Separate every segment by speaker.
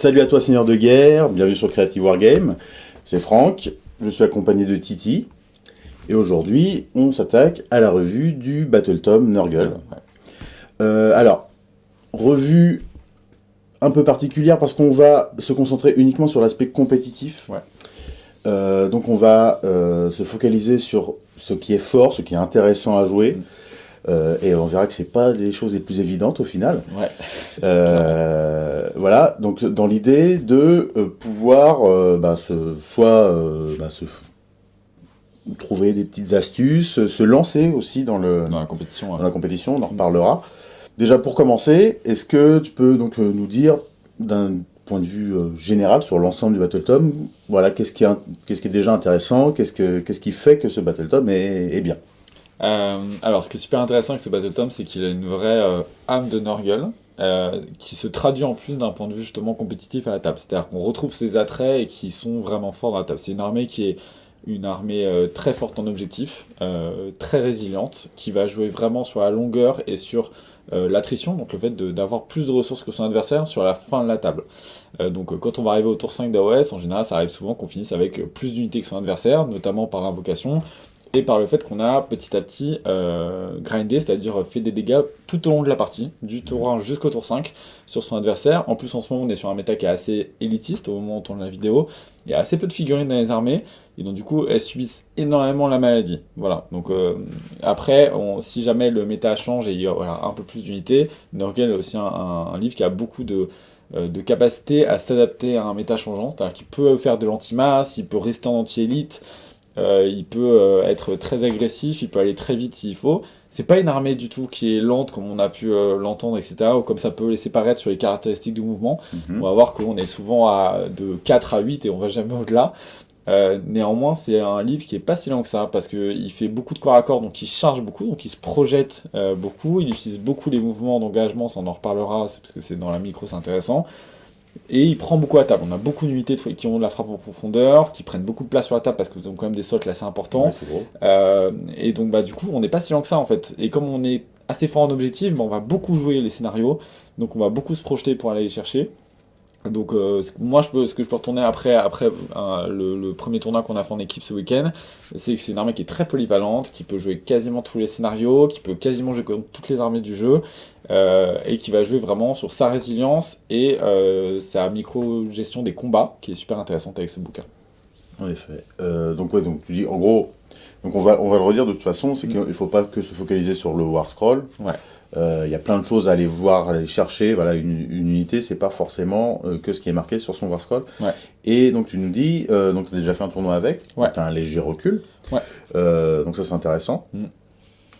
Speaker 1: Salut à toi Seigneur de Guerre, bienvenue sur Creative Wargame. C'est Franck, je suis accompagné de Titi. Et aujourd'hui, on s'attaque à la revue du Battle Tom Nurgle. Euh, alors, revue un peu particulière parce qu'on va se concentrer uniquement sur l'aspect compétitif.
Speaker 2: Ouais.
Speaker 1: Euh, donc on va euh, se focaliser sur ce qui est fort, ce qui est intéressant à jouer.
Speaker 2: Mm.
Speaker 1: Euh, et on verra que c'est pas les choses les plus évidentes au final.
Speaker 2: Ouais.
Speaker 1: Euh, voilà, donc dans l'idée de euh, pouvoir euh, bah, se, soit bah, se trouver des petites astuces, se lancer aussi dans, le,
Speaker 2: Dans la compétition.
Speaker 1: dans la compétition, on en reparlera. Déjà pour commencer, est-ce que tu peux donc nous dire d'un point de vue général sur l'ensemble du Battletom, voilà, qu'est-ce qui, est qui déjà intéressant, qu'est-ce, que, qu'est-ce qui fait que ce Battletom est, est bien?
Speaker 2: Alors, ce qui est super intéressant avec ce Battle Tom, c'est qu'il a une vraie euh, âme de Norgle, euh, qui se traduit en plus d'un point de vue justement compétitif à la table. C'est-à-dire qu'on retrouve ses attraits et qui sont vraiment forts dans la table. C'est une armée qui est une armée euh, très forte en objectif, euh, très résiliente, qui va jouer vraiment sur la longueur et sur euh, l'attrition, donc le fait d'avoir plus de ressources que son adversaire sur la fin de la table. Euh, donc euh, quand on va arriver au tour 5 d'AOS, en général ça arrive souvent qu'on finisse avec euh, plus d'unités que son adversaire, notamment par invocation, et par le fait qu'on a petit à petit euh, grindé, c'est-à-dire fait des dégâts tout au long de la partie, du tour 1 jusqu'au tour 5, sur son adversaire. En plus, en ce moment, on est sur un méta qui est assez élitiste au moment où on tourne la vidéo. Il y a assez peu de figurines dans les armées, et donc du coup, elles subissent énormément la maladie. Voilà, donc euh, après, si jamais le méta change et il y aura un peu plus d'unités, Nurgle est aussi un livre qui a beaucoup de euh, de capacité à s'adapter à un méta changeant, c'est-à-dire qu'il peut faire de l'anti-masse, il peut rester en anti-élite, euh, il peut euh, être très agressif, il peut aller très vite s'il faut. C'est pas une armée du tout qui est lente comme on a pu euh, l'entendre, etc., ou comme ça peut laisser paraître sur les caractéristiques du mouvement.
Speaker 1: Mhm.
Speaker 2: On va voir qu'on est souvent à de 4 à 8 et on va jamais au-delà. Euh, néanmoins, c'est un livre qui est pas si lent que ça parce qu'il fait beaucoup de corps à corps, donc il charge beaucoup, donc il se projette euh, beaucoup. Il utilise beaucoup les mouvements d'engagement, ça on en reparlera, c'est parce que c'est dans la micro, c'est intéressant. Et il prend beaucoup à table. On a beaucoup d'unités qui ont de la frappe en profondeur, qui prennent beaucoup de place sur la table parce qu'ils ont quand même des socles assez importants.
Speaker 1: Ouais, c'est gros.
Speaker 2: Euh, et donc bah du coup on n'est pas si lent que ça en fait. Et comme on est assez fort en objectif, bah, on va beaucoup jouer les scénarios, donc on va beaucoup se projeter pour aller les chercher. Donc euh, moi je peux, ce que je peux retourner après, après euh, le, le premier tournoi qu'on a fait en équipe ce week-end, c'est que c'est une armée qui est très polyvalente, qui peut jouer quasiment tous les scénarios, qui peut quasiment jouer contre toutes les armées du jeu, euh, et qui va jouer vraiment sur sa résilience et sa micro-gestion des combats, qui est super intéressante avec ce bouquin.
Speaker 1: En effet. Donc ouais, donc tu dis en gros, donc on va on va le redire de toute façon, c'est
Speaker 2: Mm.
Speaker 1: qu'il faut pas que se focaliser sur le war scroll.
Speaker 2: Ouais.
Speaker 1: Euh, Il y a plein de choses à aller voir, à aller chercher. Voilà, une, une unité, c'est pas forcément euh, que ce qui est marqué sur son war scroll.
Speaker 2: Ouais.
Speaker 1: Et donc tu nous dis, euh, donc tu as déjà fait un tournoi avec,
Speaker 2: Ouais.
Speaker 1: tu as un léger recul.
Speaker 2: Ouais.
Speaker 1: Donc ça c'est intéressant.
Speaker 2: Mm.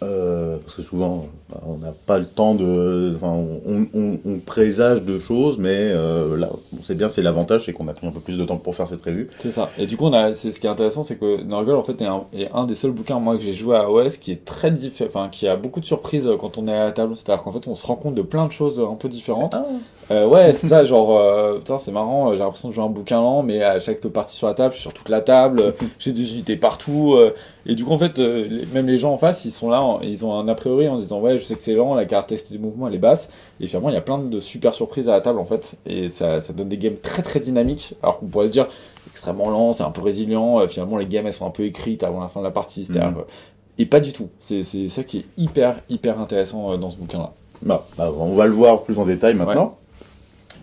Speaker 1: Euh, parce que souvent, on n'a pas le temps de. Enfin, on, on- on présage de choses, mais euh, là, bon, c'est bien, c'est l'avantage, c'est qu'on a pris un peu plus de temps pour faire cette revue.
Speaker 2: C'est ça. Et du coup, on a, c'est ce qui est intéressant, c'est que Nurgle en fait est un, est un des seuls bouquins moi que j'ai joué à OS qui est très différent, enfin qui a beaucoup de surprises euh, quand on est à la table. C'est-à-dire qu'en fait, on se rend compte de plein de choses un peu différentes.
Speaker 1: Ah.
Speaker 2: Euh, ouais, c'est ça. Genre, euh, putain, c'est marrant. J'ai l'impression de jouer un bouquin lent, mais à chaque partie sur la table, je suis sur toute la table. j'ai des unités partout. et du coup, en fait, même les gens en face, ils sont là, ils ont un a priori en se disant ouais, je sais que c'est lent, la caractéristique du mouvement elle est basse. Et finalement, il y a plein de super surprises à la table en fait, et ça, ça donne des games très très dynamiques. Alors qu'on pourrait se dire extrêmement lent, c'est un peu résilient. euh, finalement, les games elles sont un peu écrites avant la fin de la partie. c'est-à-dire,
Speaker 1: Mhm.
Speaker 2: euh, Et pas du tout. C'est ça qui est hyper hyper intéressant euh, dans ce bouquin-là.
Speaker 1: Bah, bah, on va le voir plus en détail maintenant.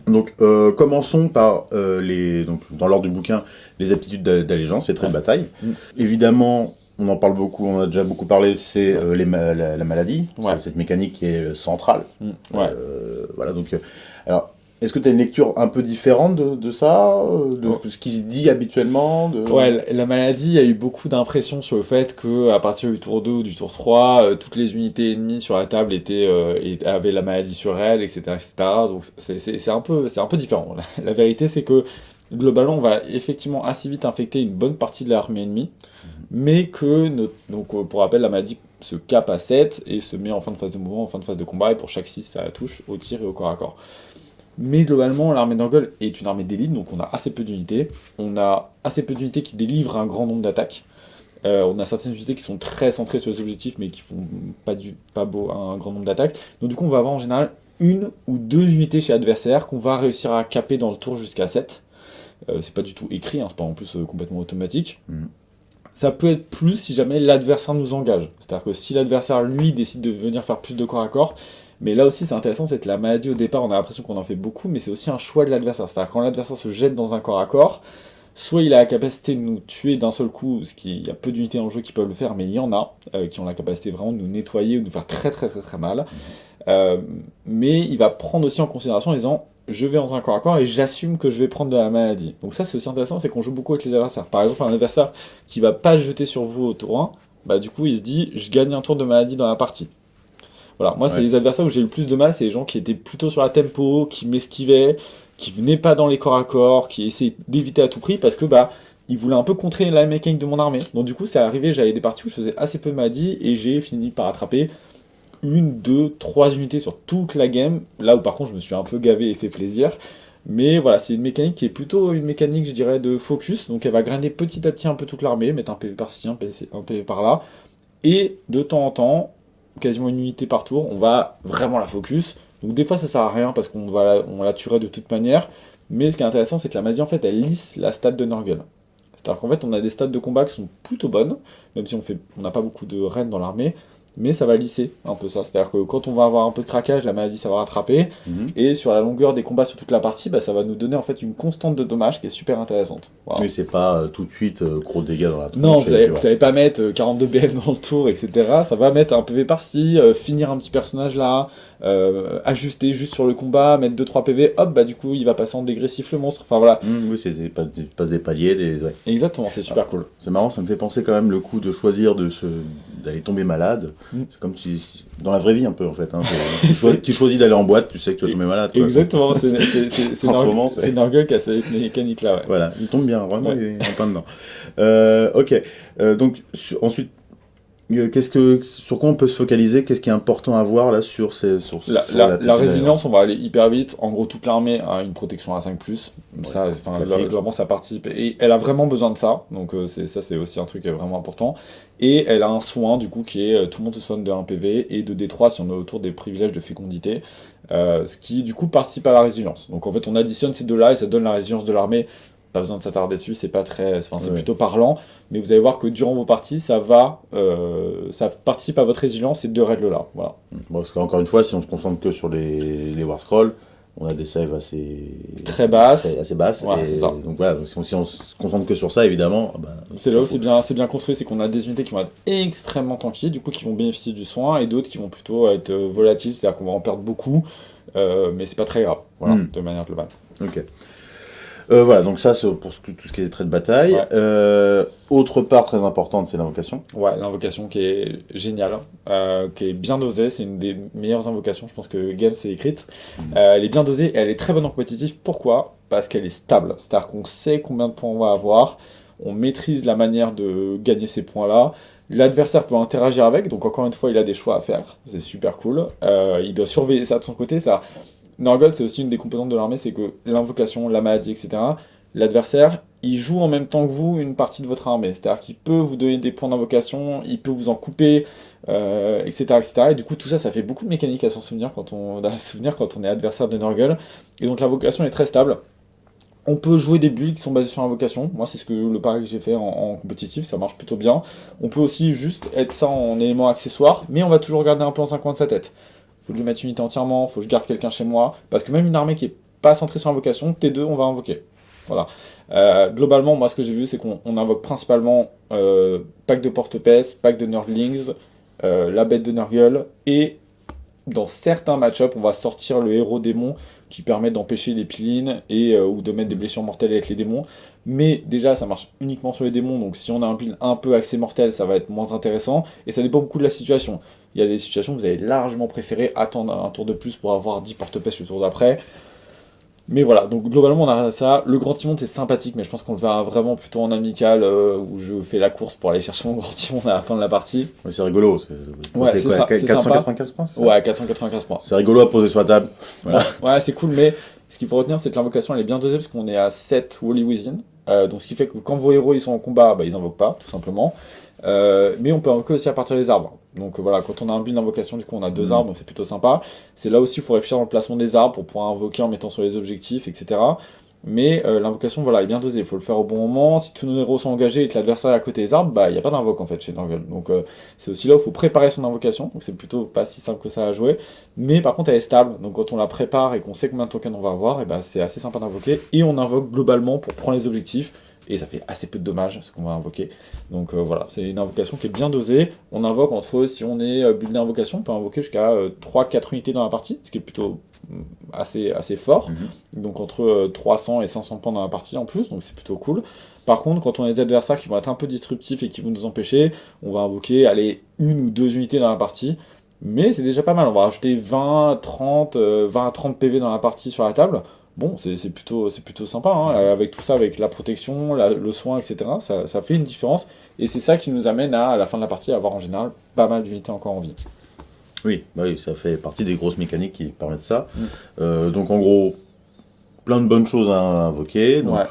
Speaker 1: Donc, euh, commençons par euh, les, donc, dans l'ordre du bouquin, les aptitudes d'a- d'allégeance, les traits de bataille.
Speaker 2: Mm.
Speaker 1: Évidemment, on en parle beaucoup, on a déjà beaucoup parlé, c'est euh, les ma- la, la maladie,
Speaker 2: Ouais.
Speaker 1: Cette mécanique qui est euh, centrale.
Speaker 2: Mm, Ouais.
Speaker 1: Euh, voilà, donc, euh, alors, est-ce que tu as une lecture un peu différente de, de ça, de,
Speaker 2: Ouais.
Speaker 1: ce qui se dit habituellement de...
Speaker 2: Ouais, la- la maladie, il y a eu beaucoup d'impressions sur le fait que à partir du tour 2 ou du tour 3, euh, toutes les unités ennemies sur la table étaient, avaient la maladie sur elles, etc. etc. Donc c'est- un, peu- un peu différent. La, la vérité, c'est que globalement, on va effectivement assez vite infecter une bonne partie de l'armée ennemie, mais que, donc, euh, pour rappel, la maladie se cape à 7 et se met en fin de phase de mouvement, en fin de phase de combat, et pour chaque 6, ça la touche au tir et au corps à corps. Mais globalement, l'armée d'Angol est une armée d'élite, donc on a assez peu d'unités. On a assez peu d'unités qui délivrent un grand nombre d'attaques. Euh, on a certaines unités qui sont très centrées sur les objectifs, mais qui font pas, du, pas beau, un grand nombre d'attaques. Donc du coup, on va avoir en général une ou deux unités chez l'adversaire qu'on va réussir à caper dans le tour jusqu'à 7. Euh, c'est pas du tout écrit, hein, c'est pas en plus complètement automatique.
Speaker 1: Mm.
Speaker 2: Ça peut être plus si jamais l'adversaire nous engage. C'est-à-dire que si l'adversaire, lui, décide de venir faire plus de corps à corps, mais là aussi c'est intéressant, c'est que la maladie au départ, on a l'impression qu'on en fait beaucoup, mais c'est aussi un choix de l'adversaire. C'est-à-dire quand l'adversaire se jette dans un corps à corps, soit il a la capacité de nous tuer d'un seul coup, ce qui il y a peu d'unités en jeu qui peuvent le faire, mais il y en a euh, qui ont la capacité vraiment de nous nettoyer ou de nous faire très très très très mal. Euh, mais il va prendre aussi en considération en disant je vais dans un corps à corps et j'assume que je vais prendre de la maladie. Donc ça c'est aussi intéressant, c'est qu'on joue beaucoup avec les adversaires. Par exemple un adversaire qui va pas jeter sur vous au tour 1, bah du coup il se dit je gagne un tour de maladie dans la partie. Voilà, moi c'est les adversaires où j'ai le plus de mal, c'est les gens qui étaient plutôt sur la tempo, qui m'esquivaient, qui venaient pas dans les corps à corps, qui essayaient d'éviter à tout prix parce que bah ils voulaient un peu contrer la mécanique de mon armée. Donc du coup c'est arrivé, j'avais des parties où je faisais assez peu de maladie et j'ai fini par attraper une, deux, trois unités sur toute la game. Là où par contre je me suis un peu gavé et fait plaisir. Mais voilà, c'est une mécanique qui est plutôt une mécanique, je dirais, de focus. Donc elle va grinder petit à petit un peu toute l'armée, mettre un PV par-ci, un PV, par-là. Et de temps en temps, quasiment une unité par tour, on va vraiment la focus. Donc des fois ça sert à rien parce qu'on va la, tuerait de toute manière. Mais ce qui est intéressant, c'est que la magie en fait elle lisse la stat de Nurgle. C'est-à-dire qu'en fait on a des stats de combat qui sont plutôt bonnes, même si on n'a pas beaucoup de reines dans l'armée, mais ça va lisser un peu ça. C'est-à-dire que quand on va avoir un peu de craquage, la maladie ça va rattraper,
Speaker 1: Mhm.
Speaker 2: et sur la longueur des combats sur toute la partie, bah, ça va nous donner en fait une constante de dommages qui est super intéressante. Voilà.
Speaker 1: Mais c'est pas euh, tout de suite euh, gros dégâts dans la tronche.
Speaker 2: Non,
Speaker 1: et
Speaker 2: vous
Speaker 1: puis
Speaker 2: allez,
Speaker 1: voilà.
Speaker 2: vous allez pas mettre euh, 42 BF dans le tour, etc. Ça va mettre un PV par-ci, euh, finir un petit personnage là, euh, ajuster juste sur le combat, mettre 2-3 PV, hop, bah du coup il va passer en dégressif le monstre. Enfin voilà,
Speaker 1: Mhm, oui, c'est des, pas- des- paliers, des... ouais.
Speaker 2: exactement, c'est super cool.
Speaker 1: C'est marrant, ça me fait penser quand même le coup de choisir de se d'aller tomber malade.
Speaker 2: Mm.
Speaker 1: C'est comme si dans la vraie vie un peu en fait. hein. tu, choisis, tu choisis d'aller en boîte, tu sais que tu vas tomber malade. quoi.
Speaker 2: Exactement, c'est Nurgle qui a cette mécanique là, ouais.
Speaker 1: Voilà, il tombe bien, vraiment,
Speaker 2: Ouais.
Speaker 1: il est en plein dedans. Euh, ok, Euh, donc ensuite, qu'est-ce que, sur quoi on peut se focaliser? Qu'est-ce qui est important à voir là sur ces, sur,
Speaker 2: La,
Speaker 1: sur
Speaker 2: la- résilience, on va aller hyper vite. En gros, toute l'armée a une protection à 5+. ça, enfin, là, globalement, ça participe. Et elle a vraiment besoin de ça. Donc euh, c'est ça, c'est aussi un truc qui est vraiment important. Et elle a un soin, du coup, qui est euh, tout le monde se soigne de 1 PV et de D3 si on est autour des privilèges de fécondité. euh, ce qui, du coup, participe à la résilience. Donc en fait, on additionne ces deux-là et ça donne la résilience de l'armée. Pas besoin de s'attarder dessus, c'est pas très, enfin c'est
Speaker 1: Ouais.
Speaker 2: plutôt parlant, mais vous allez voir que durant vos parties, ça va, euh, ça participe à votre résilience ces deux règles-là. Voilà.
Speaker 1: Bon, parce qu'encore une fois, si on se concentre que sur les, les War Scrolls, on a des saves assez,
Speaker 2: Très basse.
Speaker 1: assez, assez basses.
Speaker 2: Voilà, ça.
Speaker 1: Donc voilà, si on, si on se concentre que sur ça, évidemment, ah bah,
Speaker 2: C'est là où c'est bien, c'est bien construit, c'est qu'on a des unités qui vont être extrêmement tanky, du coup qui vont bénéficier du soin, et d'autres qui vont plutôt être euh, volatiles, c'est-à-dire qu'on va en perdre beaucoup, euh, mais c'est pas très grave, voilà,
Speaker 1: Mm.
Speaker 2: de manière globale.
Speaker 1: Ok. Euh, voilà, donc ça, c'est pour tout ce qui est traits de bataille.
Speaker 2: Ouais.
Speaker 1: Euh, autre part très importante, c'est l'invocation.
Speaker 2: Ouais, l'invocation qui est géniale, euh, qui est bien dosée, c'est une des meilleures invocations, je pense que Game s'est écrite. Euh, elle est bien dosée et elle est très bonne en compétitif. Pourquoi? Parce qu'elle est stable, c'est-à-dire qu'on sait combien de points on va avoir, on maîtrise la manière de gagner ces points-là. L'adversaire peut interagir avec, donc encore une fois, il a des choix à faire, c'est super cool. Il doit surveiller ça de son côté, ça. Norgold, c'est aussi une des composantes de l'armée, c'est que l'invocation, la maladie, etc., l'adversaire, il joue en même temps que vous une partie de votre armée. C'est-à-dire qu'il peut vous donner des points d'invocation, il peut vous en couper, euh, etc., etc. Et du coup, tout ça, ça fait beaucoup de mécanique à s'en souvenir quand on, est adversaire de Norgul. Et donc l'invocation est très stable. On peut jouer des builds qui sont basés sur l'invocation. Moi, c'est ce que le pari que j'ai fait en, en compétitif, ça marche plutôt bien. On peut aussi juste être ça en élément accessoire, mais on va toujours garder un peu un coin de sa tête. Faut que je mette une unité entièrement, faut que je garde quelqu'un chez moi, parce que même une armée qui est pas centrée sur l'invocation, T2, on va invoquer. Voilà. Euh, globalement, moi, ce que j'ai vu, c'est qu'on on invoque principalement euh, pack de porte-pèce, pack de Nurglings, euh, la bête de Nurgle, et dans certains match-up, on va sortir le héros démon qui permet d'empêcher les pilines et ou de mettre des blessures mortelles avec les démons. Mais déjà, ça marche uniquement sur les démons, donc si on a un pile un peu axé mortel, ça va être moins intéressant, et ça dépend beaucoup de la situation. Il y a des situations où vous avez largement préféré attendre un tour de plus pour avoir 10 porte-pèce le tour d'après. Mais voilà, donc globalement on a ça. Le grand timon c'est sympathique, mais je pense qu'on le verra vraiment plutôt en amical euh, où je fais la course pour aller chercher mon grand timon à la fin de la partie.
Speaker 1: Ouais, c'est rigolo. C'est
Speaker 2: Ouais, c'est ça, c'est
Speaker 1: 495 points
Speaker 2: Ouais, 495 points.
Speaker 1: C'est rigolo à poser sur la table. Voilà.
Speaker 2: Ouais, c'est cool, mais ce qu'il faut retenir, c'est que l'invocation elle est bien dosée parce qu'on est à 7 Wally Within. Euh, donc ce qui fait que quand vos héros ils sont en combat, bah, ils invoquent pas, tout simplement. Euh, mais on peut invoquer aussi à partir des arbres. Donc voilà, quand on a un build d'invocation, du coup on a deux
Speaker 1: Mm.
Speaker 2: arbres, donc c'est plutôt sympa. C'est là aussi il faut réfléchir dans le placement des arbres pour pouvoir invoquer en mettant sur les objectifs, etc. Mais euh, l'invocation voilà, est bien dosée, il faut le faire au bon moment. Si tous nos héros sont engagés et que l'adversaire est à côté des arbres, bah il n'y a pas d'invoque en fait chez Nurgle. Donc euh, c'est aussi là où il faut préparer son invocation, donc c'est plutôt pas si simple que ça à jouer. Mais par contre elle est stable, donc quand on la prépare et qu'on sait combien de tokens on va avoir, et bah, c'est assez sympa d'invoquer. Et on invoque globalement pour prendre les objectifs, et ça fait assez peu de dommages ce qu'on va invoquer. Donc euh, voilà, c'est une invocation qui est bien dosée. On invoque entre, si on est euh, buildé invocation, on peut invoquer jusqu'à 3-4 unités dans la partie, ce qui est plutôt mm, assez, assez fort.
Speaker 1: Mhm.
Speaker 2: Donc entre euh, 300 et 500 points dans la partie en plus, donc c'est plutôt cool. Par contre, quand on a des adversaires qui vont être un peu disruptifs et qui vont nous empêcher, on va invoquer, aller une ou deux unités dans la partie. Mais c'est déjà pas mal, on va rajouter 20, 30, euh, 20 à 30 PV dans la partie sur la table. Bon, c'est plutôt, c'est plutôt sympa, hein, euh, avec tout ça, avec la protection, la- le soin, etc. Ça, ça fait une différence. Et c'est ça qui nous amène à, à la fin de la partie, à avoir en général pas mal d'unités encore en vie.
Speaker 1: Oui, bah oui, ça fait partie des grosses mécaniques qui permettent ça.
Speaker 2: Mm.
Speaker 1: Euh, donc en gros, plein de bonnes choses à invoquer. Donc,
Speaker 2: Ouais.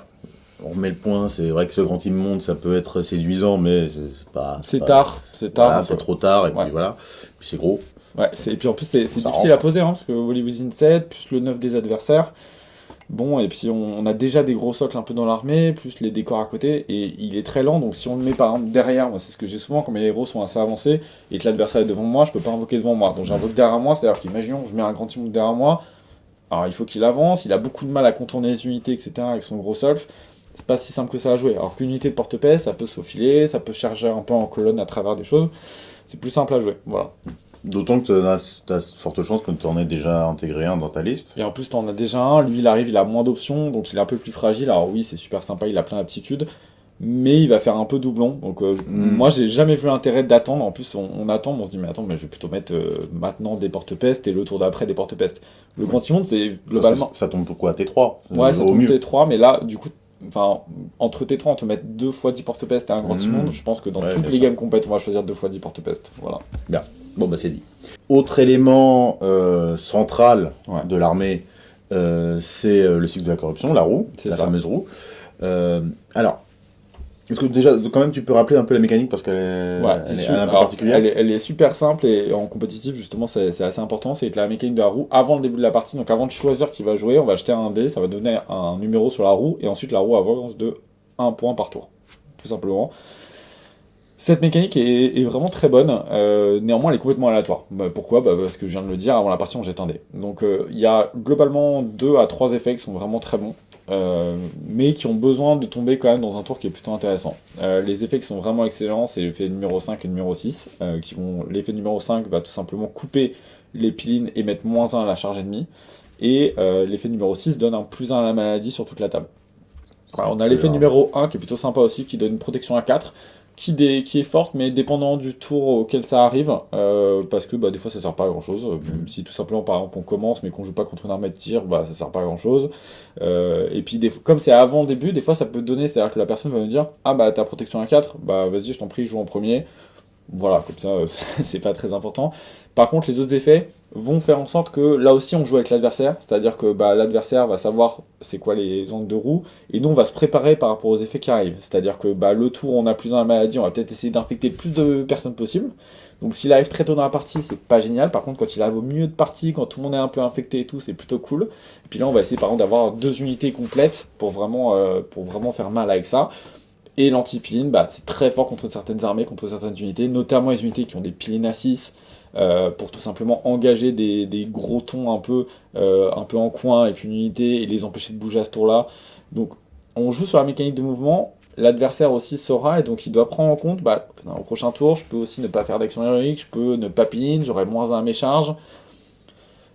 Speaker 1: On remet le point, c'est vrai que ce grand immonde, ça peut être séduisant, mais c'est pas...
Speaker 2: C'est tard, c'est tard.
Speaker 1: Voilà, c'est trop tard, et puis
Speaker 2: Ouais.
Speaker 1: voilà. Puis c'est gros.
Speaker 2: Ouais, et puis en plus, c'est difficile à poser, hein, parce que Wally Within 7, plus le 9 des adversaires. Bon, et puis on, a déjà des gros socles un peu dans l'armée, plus les décors à côté, et il est très lent, donc si on le met par exemple derrière, moi c'est ce que j'ai souvent quand mes héros sont assez avancés, et que l'adversaire est devant moi, je peux pas invoquer devant moi. Donc j'invoque derrière moi, c'est-à-dire qu'imaginons, je mets un grand immonde derrière moi, alors il faut qu'il avance, il a beaucoup de mal à contourner les unités, etc., avec son gros socle. C'est pas si simple que ça à jouer. Alors qu'une unité de porte-paix, ça peut se faufiler, ça peut charger un peu en colonne à travers des choses. C'est plus simple à jouer, voilà.
Speaker 1: D'autant que tu as, forte chance que tu en aies déjà intégré un dans ta liste.
Speaker 2: Et en plus, t'en as déjà un, lui il arrive, il a moins d'options, donc il est un peu plus fragile. Alors oui, c'est super sympa, il a plein d'aptitudes, mais il va faire un peu doublon. Donc euh,
Speaker 1: Mm.
Speaker 2: moi, j'ai jamais vu l'intérêt d'attendre. En plus, on, on attend, mais on se dit, mais attends, mais je vais plutôt mettre euh, maintenant des porte-pestes et le tour d'après des porte-pestes. Le Grand Immonde, c'est globalement.
Speaker 1: Ça, ça tombe pour quoi T3
Speaker 2: Ouais, ça tombe
Speaker 1: mieux.
Speaker 2: T3, mais là, du coup, enfin, entre T3, on te met deux fois 10 porte-pestes et un Grand
Speaker 1: Mm.
Speaker 2: Immonde. Je pense que dans
Speaker 1: Ouais,
Speaker 2: toutes
Speaker 1: bien
Speaker 2: les
Speaker 1: sûr.
Speaker 2: gammes complètes, on va choisir deux fois 10 porte-pestes. Voilà.
Speaker 1: Bon, bah c'est dit. Autre élément euh, central
Speaker 2: Ouais.
Speaker 1: de l'armée, euh, c'est euh, le cycle de la corruption, la roue,
Speaker 2: C'est
Speaker 1: la
Speaker 2: ça.
Speaker 1: fameuse roue. Euh, alors, est-ce que déjà, quand même, tu peux rappeler un peu la mécanique parce qu'elle est,
Speaker 2: Ouais,
Speaker 1: elle est,
Speaker 2: sûr.
Speaker 1: elle est un peu
Speaker 2: Alors,
Speaker 1: particulière
Speaker 2: elle, est, elle est super simple et en compétitif, justement, c'est assez important. C'est que la mécanique de la roue, avant le début de la partie, donc avant de choisir qui va jouer, on va jeter un dé, ça va donner un numéro sur la roue et ensuite la roue avance de 1 point par tour. Tout simplement. Cette mécanique est, est vraiment très bonne, euh, néanmoins elle est complètement aléatoire. Bah, pourquoi? Bah, Parce que je viens de le dire, avant la partie on jette un dé. Donc euh, il y a globalement 2 à 3 effets qui sont vraiment très bons, euh, mais qui ont besoin de tomber quand même dans un tour qui est plutôt intéressant. Euh, les effets qui sont vraiment excellents, c'est l'effet numéro 5 et numéro 6. euh, qui vont... L'effet numéro 5 va tout simplement couper les pilines et mettre moins 1 à la charge ennemie. Et euh, l'effet numéro 6 donne un plus 1 à la maladie sur toute la table. Voilà, on a l'effet numéro 1 qui est plutôt sympa aussi, qui donne une protection à 4, qui, est forte, mais dépendant du tour auquel ça arrive, euh, parce que bah, des fois ça sert pas à grand chose. Si tout simplement par exemple on commence mais qu'on joue pas contre une armée de tir, bah ça sert pas à grand chose. et puis des comme c'est avant le début, des fois ça peut donner, c'est-à-dire que la personne va me dire Ah bah ta protection à 4, bah vas-y je t'en prie, joue en premier. Voilà, comme ça euh, c'est pas très important. Par contre, les autres effets vont faire en sorte que là aussi on joue avec l'adversaire, c'est-à-dire que bah, l'adversaire va savoir c'est quoi les angles de roue, et nous on va se préparer par rapport aux effets qui arrivent. C'est-à-dire que bah, le tour on a plus à la maladie, on va peut-être essayer d'infecter plus de personnes possible. Donc s'il arrive très tôt dans la partie, c'est pas génial. Par contre, quand il arrive au milieu de partie, quand tout le monde est un peu infecté et tout, c'est plutôt cool. Et puis là, on va essayer par exemple d'avoir deux unités complètes pour vraiment, euh, faire mal avec ça. Et l'anti-piline, bah, c'est très fort contre certaines armées, contre certaines unités, notamment les unités qui ont des pilines à 6, euh, pour tout simplement engager des, gros tons un peu, euh, un peu en coin avec une unité et les empêcher de bouger à ce tour-là. Donc on joue sur la mécanique de mouvement, l'adversaire aussi saura, et donc il doit prendre en compte, bah, au prochain tour, je peux aussi ne pas faire d'action héroïque, je peux ne pas piline, j'aurai moins un à mes charges,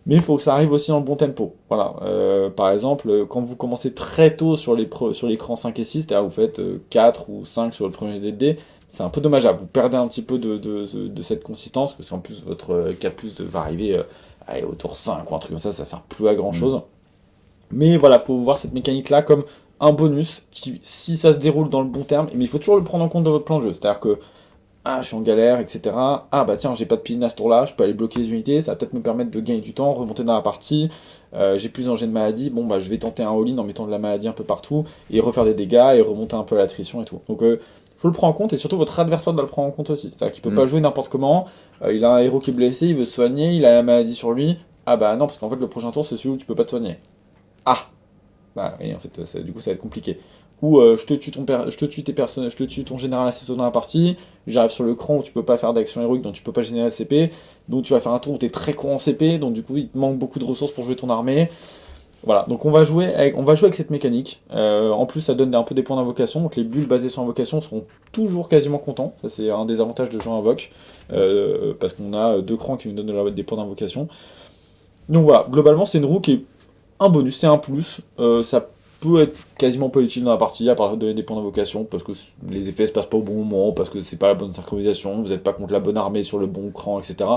Speaker 2: mais il faut que ça arrive aussi dans le bon tempo. Voilà. Euh, par exemple, quand vous commencez très tôt sur l'écran 5 et 6, c'est-à-dire vous faites euh, 4 ou 5 sur le premier DD, c'est un peu dommageable. Vous perdez un petit peu de, de, de- cette consistance, parce qu'en plus, votre 4 plus de- va arriver euh, allez, au tour 5 ou un truc comme ça, ça sert plus à grand chose. Mais voilà, faut voir cette mécanique-là comme un bonus, qui, si ça se déroule dans le bon terme, mais il faut toujours le prendre en compte dans votre plan de jeu. C'est-à-dire que ah, je suis en galère, etc. Ah, bah tiens, j'ai pas de piline à ce tour-là, je peux aller bloquer les unités, ça va peut-être me permettre de gagner du temps, remonter dans la partie. Euh, j'ai plus d'engin de maladie, bon, bah je vais tenter un all-in en mettant de la maladie un peu partout, et refaire des dégâts, et remonter un peu à l'attrition et tout. Donc, euh, faut le prendre en compte et surtout votre adversaire doit le prendre en compte aussi. C'est-à-dire qu'il peut
Speaker 1: Mm.
Speaker 2: pas jouer n'importe comment. Euh, il a un héros qui est blessé, il veut se soigner, il a la maladie sur lui. Ah bah non, parce qu'en fait le prochain tour c'est celui où tu peux pas te soigner. Ah Bah oui, en fait, ça- du coup ça va être compliqué. Ou euh, je te tue ton je te tue tes personnes, je te tue ton général assez tôt dans la partie. J'arrive sur le cran où tu peux pas faire d'action héroïque, donc tu peux pas générer CP. Donc tu vas faire un tour où tu es très con en CP, donc du coup il te manque beaucoup de ressources pour jouer ton armée. Voilà, donc on va jouer avec, cette mécanique. Euh, en plus, ça donne un peu des points d'invocation. Donc les bulles basées sur invocation seront toujours quasiment contents. Ça, c'est un des avantages de jouer invoque. Euh, parce qu'on a deux crans qui nous donnent de la- des points d'invocation. Donc voilà, globalement, c'est une roue qui est un bonus, c'est un plus. Euh, ça peut être quasiment pas utile dans la partie à part donner des points d'invocation parce que les effets se passent pas au bon moment, parce que c'est pas la bonne synchronisation, vous n'êtes pas contre la bonne armée sur le bon cran, etc.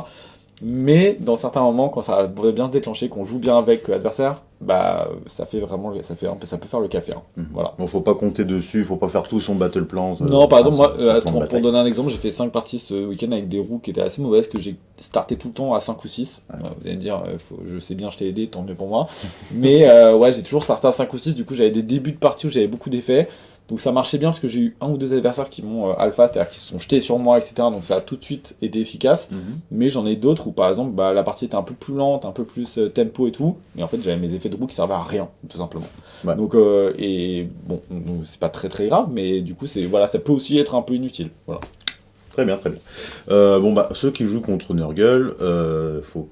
Speaker 2: Mais dans certains moments, quand ça pourrait bien se déclencher, qu'on joue bien avec l'adversaire, bah ça fait vraiment, ça fait, ça peut faire le café. hein.
Speaker 1: Mhm.
Speaker 2: Voilà.
Speaker 1: Bon, faut pas compter dessus, faut pas faire tout son battle plan. euh,
Speaker 2: Non, par exemple, moi, euh, pour, donner un exemple, j'ai fait 5 parties ce week-end avec des roues qui étaient assez mauvaises, que j'ai starté tout le temps à 5 ou 6.
Speaker 1: Ouais.
Speaker 2: vous allez me dire, euh, faut- je sais bien, je t'ai aidé, tant mieux pour moi. Mais ouais, j'ai toujours starté à 5 ou 6, du coup j'avais des débuts de partie où j'avais beaucoup d'effets. Donc ça marchait bien parce que j'ai eu un ou deux adversaires qui m'ont euh, alpha, c'est-à-dire qui se sont jetés sur moi, etc. Donc ça a tout de suite été efficace.
Speaker 1: Mhm.
Speaker 2: Mais j'en ai d'autres où par exemple bah, la partie était un peu plus lente, un peu plus euh, tempo et tout, mais en fait j'avais mes effets de roue qui servaient à rien, tout simplement.
Speaker 1: Ouais.
Speaker 2: Donc euh, et bon, c'est pas très très grave, mais du coup c'est voilà, ça peut aussi être un peu inutile. Voilà.
Speaker 1: Très bien, très bien. Bon, bah, ceux qui jouent contre Nurgle, euh, faut...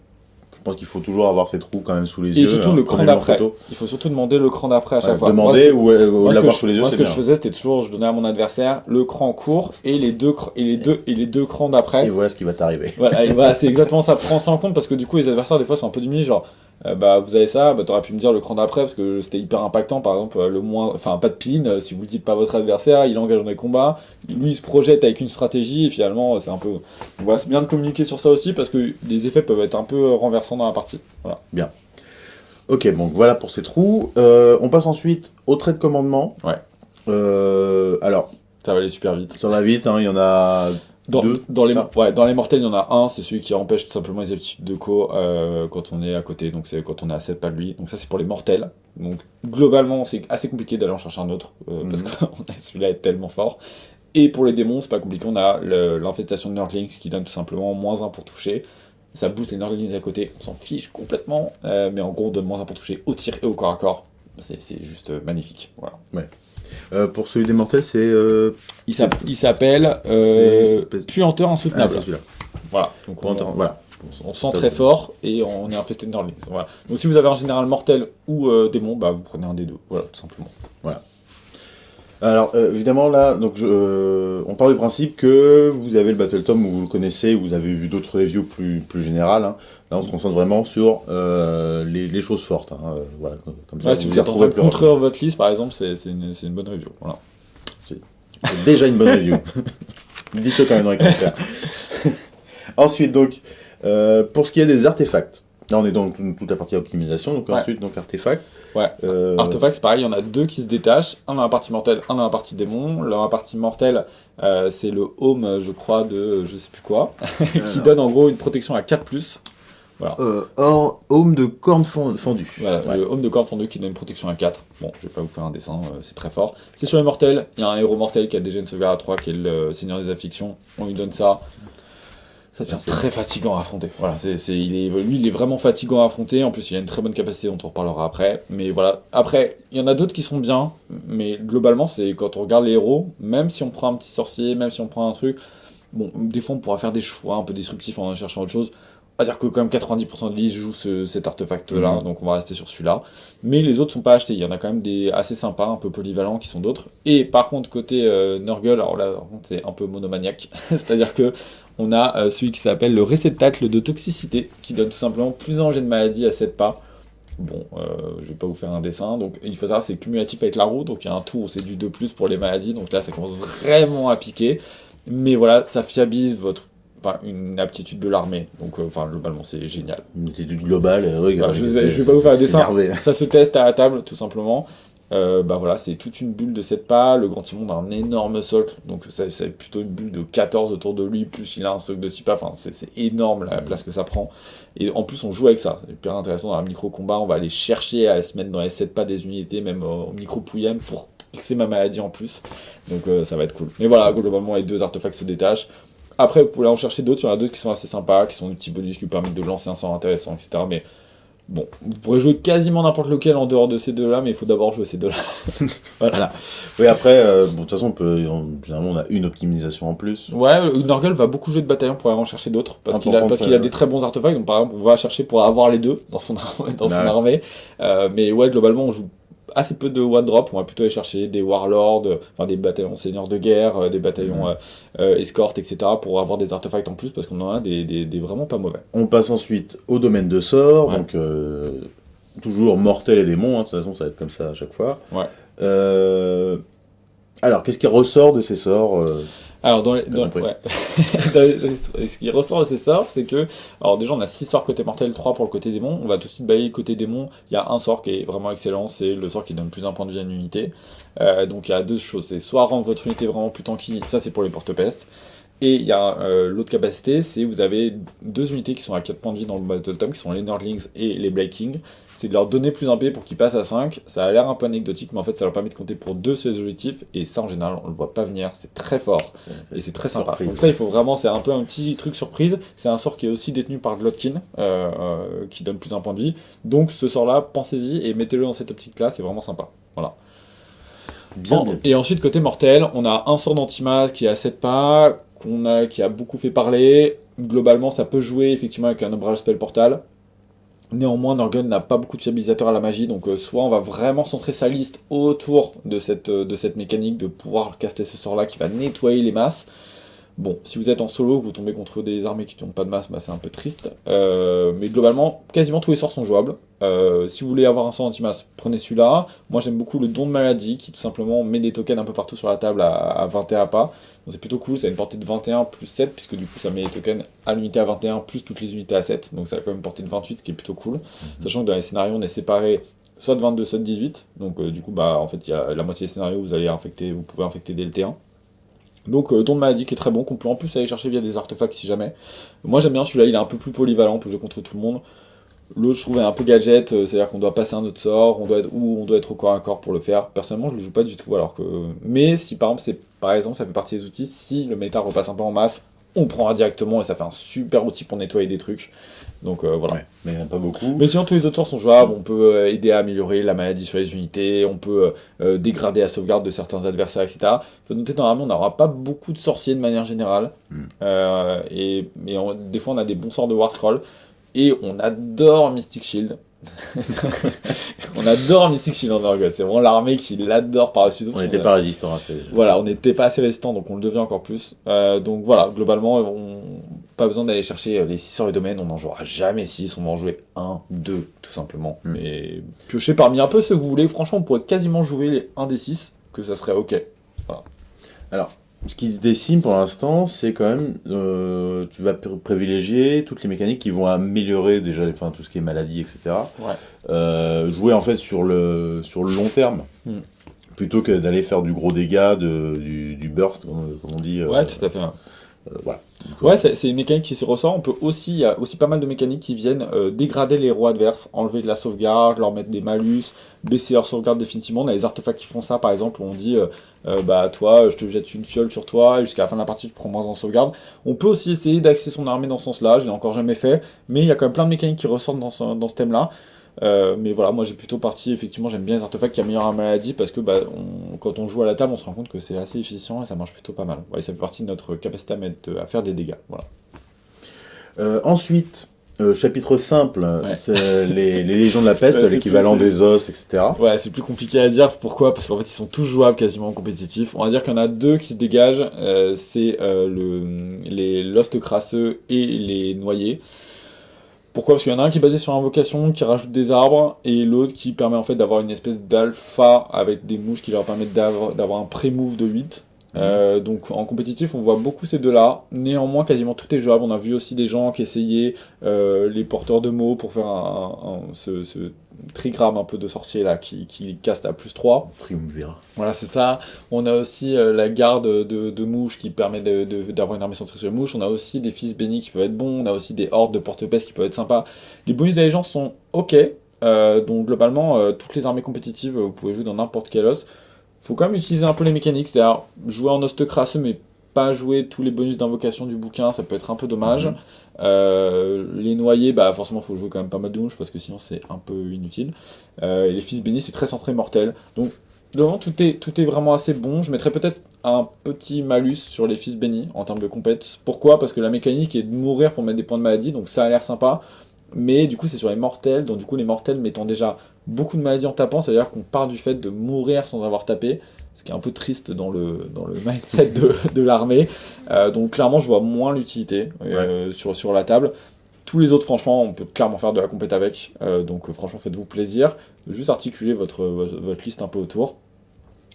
Speaker 1: je pense qu'il faut toujours avoir ces trous quand même sous les
Speaker 2: Et
Speaker 1: yeux.
Speaker 2: surtout
Speaker 1: hein,
Speaker 2: le cran d'après. Il faut surtout demander le cran d'après à chaque
Speaker 1: Ouais,
Speaker 2: fois.
Speaker 1: demander
Speaker 2: Moi,
Speaker 1: ou,
Speaker 2: que
Speaker 1: l'avoir sous les yeux,
Speaker 2: moi, ce que
Speaker 1: bien.
Speaker 2: je faisais, c'était toujours, je donnais à mon adversaire le cran court et les deux, et les deux, et les deux crans d'après.
Speaker 1: Et voilà ce qui va t'arriver.
Speaker 2: Voilà, et voilà, c'est exactement ça. Prends ça en compte parce que du coup, les adversaires, des fois, sont un peu diminués. Genre, euh, bah, vous avez ça, bah, t'aurais pu me dire le cran d'après parce que c'était hyper impactant. Par exemple, euh, le moins, enfin, pas de pin. euh, si vous le dites pas à votre adversaire, il engage dans des combats. Lui, il se projette avec une stratégie et finalement, c'est un peu. Donc, voilà, c'est bien de communiquer sur ça aussi parce que les effets peuvent être un peu renversants dans la partie. Voilà.
Speaker 1: Ok, donc voilà pour ces trous. Euh, on passe ensuite au trait de commandement.
Speaker 2: Ouais.
Speaker 1: Euh, alors,
Speaker 2: Ça va aller super vite.
Speaker 1: ça va vite, hein, il y en a
Speaker 2: Dans,
Speaker 1: Deux,
Speaker 2: dans, les,
Speaker 1: ça.
Speaker 2: ouais, dans les mortels, il y en a un, c'est celui qui empêche tout simplement les aptitudes de co euh, quand on est à côté, donc c'est quand on est à 7 pas de lui. Donc ça, c'est pour les mortels. Donc globalement, c'est assez compliqué d'aller en chercher un autre, euh, parce
Speaker 1: Mhm.
Speaker 2: que celui-là est tellement fort. Et pour les démons, c'est pas compliqué, on a l'infestation de Nurglings qui donne tout simplement moins 1 pour toucher. Ça booste les Nurglings à côté, on s'en fiche complètement, euh, mais en gros, on donne moins 1 pour toucher au tir et au corps à corps. C'est juste magnifique. Voilà.
Speaker 1: Euh, pour celui des mortels, c'est. Euh...
Speaker 2: Il s'app- il s'appelle euh, Puanteur
Speaker 1: Ah,
Speaker 2: Insoutenable.
Speaker 1: celui-là.
Speaker 2: voilà. Donc on-
Speaker 1: Voilà.
Speaker 2: On sent très fort et on est infesté de Nurglings. Voilà. Donc si vous avez un général mortel ou euh, démon, bah vous prenez un des deux. Voilà, tout simplement.
Speaker 1: Alors, euh, évidemment, là, donc, je- euh, on part du principe que vous avez le Battle Tom, vous le connaissez, vous avez vu d'autres reviews plus, plus générales. hein. Là, on se concentre vraiment sur euh, les, les choses fortes. hein. Voilà, comme ça,
Speaker 2: Ouais, si vous êtes en votre liste, par exemple, c'est une, une bonne review. Voilà.
Speaker 1: C'est déjà une bonne review. Dites-le quand même dans les commentaires. Ensuite, donc, pour ce qui est des artefacts, là on est dans tout- toute la partie optimisation, donc
Speaker 2: Ouais.
Speaker 1: ensuite, donc artefacts.
Speaker 2: Ouais.
Speaker 1: Euh,
Speaker 2: Artefacts, pareil, il y en a deux qui se détachent. Un dans la partie mortelle, un dans la partie démon. Dans la partie mortelle, euh, c'est le home, je crois, de je sais plus quoi, qui donne en gros une protection à 4+.
Speaker 1: euh, or- home de cornes fond- fendues.
Speaker 2: Voilà,
Speaker 1: Ouais.
Speaker 2: le home de corps fondu qui donne une protection à 4. Bon, je vais pas vous faire un dessin, euh, c'est très fort. C'est sur les mortels, il y a un héros mortel qui a déjà une sauvegarde à 3 qui est le Seigneur des Afflictions. On lui donne ça. Très fatigant à affronter. Voilà, c'est, il est, lui, il est vraiment fatigant à affronter. En plus, il a une très bonne capacité, dont on reparlera après. Mais voilà. Après, il y en a d'autres qui sont bien. Mais globalement, c'est quand on regarde les héros, même si on prend un petit sorcier, même si on prend un truc, bon, des fois, on pourra faire des choix un peu disruptifs en cherchant autre chose. On va dire que quand même 90% de liste joue ce- cet artefact-là,
Speaker 1: Mhm.
Speaker 2: donc on va rester sur celui-là. Mais les autres sont pas achetés. Il y en a quand même des assez sympas, un peu polyvalents qui sont d'autres. Et par contre, côté euh, Nurgle, alors là, c'est un peu monomaniaque. C'est-à-dire que on a euh, celui qui s'appelle le réceptacle de toxicité, qui donne tout simplement plus un jet de maladie à 7 pas. Bon, euh, je vais pas vous faire un dessin. Donc il faut savoir c'est cumulatif avec la roue, donc il y a un tour où c'est du 2 plus pour les maladies. Donc là, ça commence vraiment à piquer. Mais voilà, ça fiabilise votre, enfin, une aptitude de l'armée. Donc, euh, enfin, globalement, c'est génial.
Speaker 1: Une étude globale, euh, regarde.
Speaker 2: Je vais- je vais pas vous faire un dessin.
Speaker 1: énervé.
Speaker 2: Ça se teste à la table, tout simplement. Euh, bah voilà, c'est toute une bulle de 7 pas, le grand Timon a un énorme socle, donc c'est plutôt une bulle de 14 autour de lui, plus il a un socle de 6 pas, enfin c'est énorme la place que ça prend. Et en plus on joue avec ça, c'est hyper intéressant dans un micro-combat, on va aller chercher à se mettre dans les 7 pas des unités, même au micro-pouillem, pour fixer ma maladie en plus. Donc ça va être cool. Mais voilà, globalement, les deux artefacts se détachent. Après, vous pouvez en chercher d'autres. Il y en a d'autres qui sont assez sympas, qui sont des petits bonus qui vous permettent de lancer un sort intéressant, etc. Mais Bon, vous pourrez jouer quasiment n'importe lequel en dehors de ces deux-là, mais il faut d'abord jouer ces deux-là.
Speaker 1: voilà. Oui, après, euh, bon, de toute façon, on peut, généralement, on a une optimisation en plus.
Speaker 2: Ouais, Norgel va beaucoup jouer de bataillon pour aller en chercher d'autres, parce qu'il a, parce qu'il a des très bons artefacts. Donc, par exemple, on va chercher pour avoir les deux dans son, dans son armée. Euh, mais ouais, globalement, on joue assez peu de one drop, on va plutôt aller chercher des warlords, enfin des bataillons seigneurs de guerre, euh, des bataillons mmh. euh, escortes, etc. pour avoir des artefacts en plus parce qu'on en a des, des, vraiment pas mauvais.
Speaker 1: On passe ensuite au domaine de sort, donc euh, toujours mortel et démons, hein, de toute façon ça va être comme ça à chaque fois.
Speaker 2: Ouais.
Speaker 1: alors qu'est-ce qui ressort de ces sorts
Speaker 2: alors, dans, les, ce qui ressort de ces sorts, c'est que, alors déjà, on a 6 sorts côté mortel, 3 pour le côté démon. On va tout de suite bailler le côté démon. Il y a un sort qui est vraiment excellent, c'est le sort qui donne plus un point de vie à une unité. Euh, donc, il y a deux choses. C'est soit rendre votre unité vraiment plus tanky, ça c'est pour les porte-pestes. Et il y a euh, l'autre capacité, c'est vous avez deux unités qui sont à 4 points de vie dans le Battle Tom, qui sont les Nerdlings et les Blade King c'est de leur donner plus un P pour qu'ils passent à 5. Ça a l'air un peu anecdotique, mais en fait, ça leur permet de compter pour deux ces objectifs, et ça, en général, on le voit pas venir, c'est très fort, et c'est très sympa. Donc ça, il faut vraiment, c'est un peu un petit truc surprise, c'est un sort qui est aussi détenu par Glotkin, euh, euh, qui donne plus un point de vie, donc ce sort-là, pensez-y, et mettez-le dans cette optique-là, c'est vraiment sympa. Voilà. Bien, Et ensuite, côté mortel, on a un sort d'antimasse qui est à 7 pas, qu'on a, qui a beaucoup fait parler, globalement, ça peut jouer effectivement avec un ombrage spell portal, Néanmoins, Norgun n'a pas beaucoup de fiabilisateurs à la magie, donc euh, soit on va vraiment centrer sa liste autour de cette, euh, de cette mécanique de pouvoir caster ce sort-là qui va nettoyer les masses, Bon, si vous êtes en solo, vous tombez contre des armées qui n'ont pas de masse, bah, c'est un peu triste. Euh, mais globalement, quasiment tous les sorts sont jouables. Euh, si vous voulez avoir un sort anti-masse, prenez celui-là. Moi j'aime beaucoup le don de maladie, qui tout simplement met des tokens un peu partout sur la table à, 21 pas. Donc c'est plutôt cool, ça a une portée de 21 plus 7, puisque du coup ça met les tokens à l'unité à 21 plus toutes les unités à 7. Donc ça a quand même une portée de 28, ce qui est plutôt cool. Mhm. Sachant que dans les scénarios, on est séparé soit de 22, soit de 18. Donc euh, du coup, bah en fait, il y a la moitié des scénarios, vous allez infecter, vous pouvez infecter dès le T1. Donc euh, don de maladie qui est très bon, qu'on peut en plus aller chercher via des artefacts si jamais. Moi j'aime bien celui-là, il est un peu plus polyvalent, on peut jouer contre tout le monde. L'autre je trouvais un peu gadget, euh, c'est-à-dire qu'on doit passer un autre sort, on doit être, ou on doit être au corps à corps pour le faire. Personnellement je le joue pas du tout, alors que... Mais si par exemple, par exemple ça fait partie des outils, si le méta repasse un peu en masse, on prendra directement et ça fait un super outil pour nettoyer des trucs. Donc euh, voilà.
Speaker 1: mais pas beaucoup.
Speaker 2: Mais sinon tous les autres sorts sont jouables, on peut euh, aider à améliorer la maladie sur les unités, on peut euh, dégrader la sauvegarde de certains adversaires, etc. Il faut noter normalement on n'aura pas beaucoup de sorciers de manière générale. Hmm. et mais des fois on a des bons sorts de War Scroll. Et on adore Mystic Shield. on adore Mystic Shield en c'est vraiment l'armée qui l'adore par-dessus
Speaker 1: On n'était pas résistant assez.
Speaker 2: Voilà, on n'était pas assez résistant, donc on le devient encore plus. donc voilà, globalement, on, pas besoin d'aller chercher euh, les 6 sorts et domaines, on n'en jouera jamais 6, on va en jouer 1, 2, tout simplement. Hmm. Mais piochez parmi un peu ceux que vous voulez, franchement, on pourrait quasiment jouer les 1 des 6, que ça serait ok.
Speaker 1: Alors, ce qui se dessine pour l'instant, c'est quand même, euh, tu vas privilégier toutes les mécaniques qui vont améliorer déjà enfin, tout ce qui est maladie, etc. Euh, jouer en fait sur le, sur le long terme. Hmm. Plutôt que d'aller faire du gros dégât, de, du, burst, comme, on dit.
Speaker 2: ouais, tout à fait.
Speaker 1: Voilà.
Speaker 2: Ouais, c'est une mécanique qui se ressort. On peut aussi, y a aussi pas mal de mécaniques qui viennent euh, dégrader les héros adverses, enlever de la sauvegarde, leur mettre des malus, baisser leur sauvegarde définitivement. On a des artefacts qui font ça, par exemple, où on dit, euh, euh, bah toi, je te jette une fiole sur toi, et jusqu'à la fin de la partie, tu prends moins en sauvegarde. On peut aussi essayer d'axer son armée dans ce sens-là, je l'ai encore jamais fait, mais il y a quand même plein de mécaniques qui ressortent dans ce, dans ce thème-là. Euh, mais voilà, moi j'ai plutôt parti, effectivement, j'aime bien les artefacts qui améliorent la maladie parce que bah, quand on joue à la table, on se rend compte que c'est assez efficient et ça marche plutôt pas mal. Ouais, ça fait partie de notre capacité à, mettre, à faire des dégâts. Voilà.
Speaker 1: Euh, ensuite, euh, chapitre simple, c'est les, légions de la peste, l'équivalent des os, etc.
Speaker 2: Ouais, c'est plus compliqué à dire. Pourquoi? Parce qu'en fait, ils sont tous jouables quasiment en compétitif. On va dire qu'il y en a deux qui se dégagent. c'est le, les Lost Crasseux et les Noyés. Pourquoi? Parce qu'il y en a un qui est basé sur invocation, qui rajoute des arbres, et l'autre qui permet en fait d'avoir une espèce d'alpha avec des mouches qui leur permettent d'avoir un pré-move de 8. Euh, donc en compétitif on voit beaucoup ces deux là, néanmoins quasiment tout est jouable, on a vu aussi des gens qui essayaient euh, les porteurs de mots pour faire un, ce, trigramme un peu de sorcier là qui, qui caste à plus 3.
Speaker 1: Triumvirat.
Speaker 2: Voilà, c'est ça. On a aussi euh, la garde de, de mouches qui permet d'avoir une armée centrée sur les mouches. On a aussi des fils bénis qui peuvent être bons. On a aussi des hordes de porte-pèse qui peuvent être sympas. Les bonus d'allégeance sont ok. Donc globalement, toutes les armées compétitives, vous pouvez jouer dans n'importe quel os. Faut quand même utiliser un peu les mécaniques, c'est-à-dire jouer en host crasseux, mais pas jouer tous les bonus d'invocation du bouquin, ça peut être un peu dommage.
Speaker 1: Mhm.
Speaker 2: Euh, les noyés, bah forcément faut jouer quand même pas mal de mouches parce que sinon c'est un peu inutile. Euh, et les fils bénis c'est très centré mortel. Donc devant tout est, tout est vraiment assez bon. Je mettrais peut-être un petit malus sur les fils bénis en termes de compète. Pourquoi? Parce que la mécanique est de mourir pour mettre des points de maladie, donc ça a l'air sympa. Mais du coup c'est sur les mortels, donc du coup les mortels mettant déjà beaucoup de maladies en tapant, c'est-à-dire qu'on part du fait de mourir sans avoir tapé ce qui est un peu triste dans le, dans le mindset de, de l'armée. Euh, donc clairement, je vois moins l'utilité euh, sur, sur la table. Tous les autres, franchement, on peut clairement faire de la compète avec. Euh, donc franchement, faites-vous plaisir. Juste articuler votre, votre, liste un peu autour.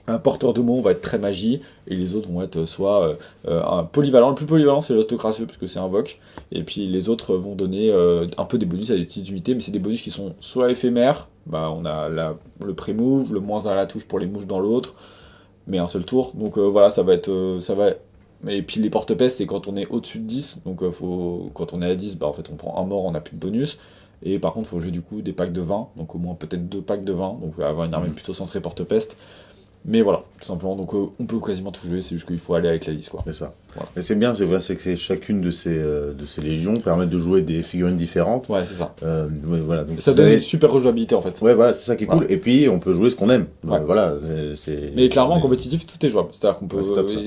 Speaker 2: Un porteur de mots va être très magie, et les autres vont être soit un polyvalent. Le plus polyvalent, c'est l'ostocracieux, parce que c'est un voc. Et puis les autres vont donner un peu des bonus à des petites unités, mais c'est des bonus qui sont soit éphémères, bah, on a la, le pré-move, le moins à la touche pour les mouches dans l'autre, mais un seul tour. Donc euh, voilà, ça va être... Euh, ça va... Et puis les porte-pestes, c'est quand on est au-dessus de 10, donc euh, faut... quand on est à 10, bah, en fait on prend un mort, on n'a plus de bonus. Et par contre, il faut jouer du coup des packs de 20, donc au moins peut-être deux packs de 20, donc avoir une armée plutôt centrée porte-peste. Mais voilà, tout simplement, donc euh, on peut quasiment tout jouer, c'est juste qu'il faut aller avec la liste. quoi.
Speaker 1: C'est ça. Et c'est bien, c'est vrai, c'est que chacune de ces, euh, de ces légions permet de jouer des figurines différentes.
Speaker 2: Ouais, c'est ça.
Speaker 1: Euh, voilà, donc
Speaker 2: ça donne une super rejouabilité en fait.
Speaker 1: Ouais, voilà, c'est ça qui est cool. Et puis on peut jouer ce qu'on aime. Voilà, c'est.
Speaker 2: Mais clairement, en compétitif, tout est jouable. C'est-à-dire qu'on peut.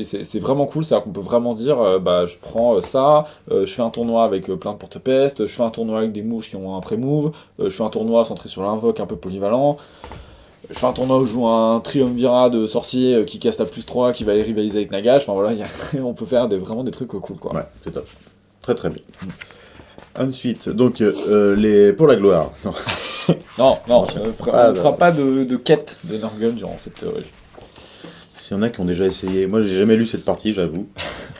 Speaker 2: c'est vraiment cool, c'est-à-dire qu'on peut vraiment dire, bah je prends ça, je fais un tournoi avec plein de porte-peste, je fais un tournoi avec des mouches qui ont un pré-move, je fais un tournoi centré sur l'invoque un peu polyvalent je fais un tournoi où je joue un triumvirat de sorciers euh, qui casse à plus 3, qui va aller rivaliser avec Nagash. Enfin voilà, on peut faire vraiment des trucs cool quoi.
Speaker 1: Ouais, c'est top. Très très bien. Ensuite, donc euh, les pour la gloire.
Speaker 2: non, non, on ne fera, pas de, quête de Norgun durant cette théorie.
Speaker 1: S'il y en a qui ont déjà essayé, moi j'ai jamais lu cette partie, j'avoue.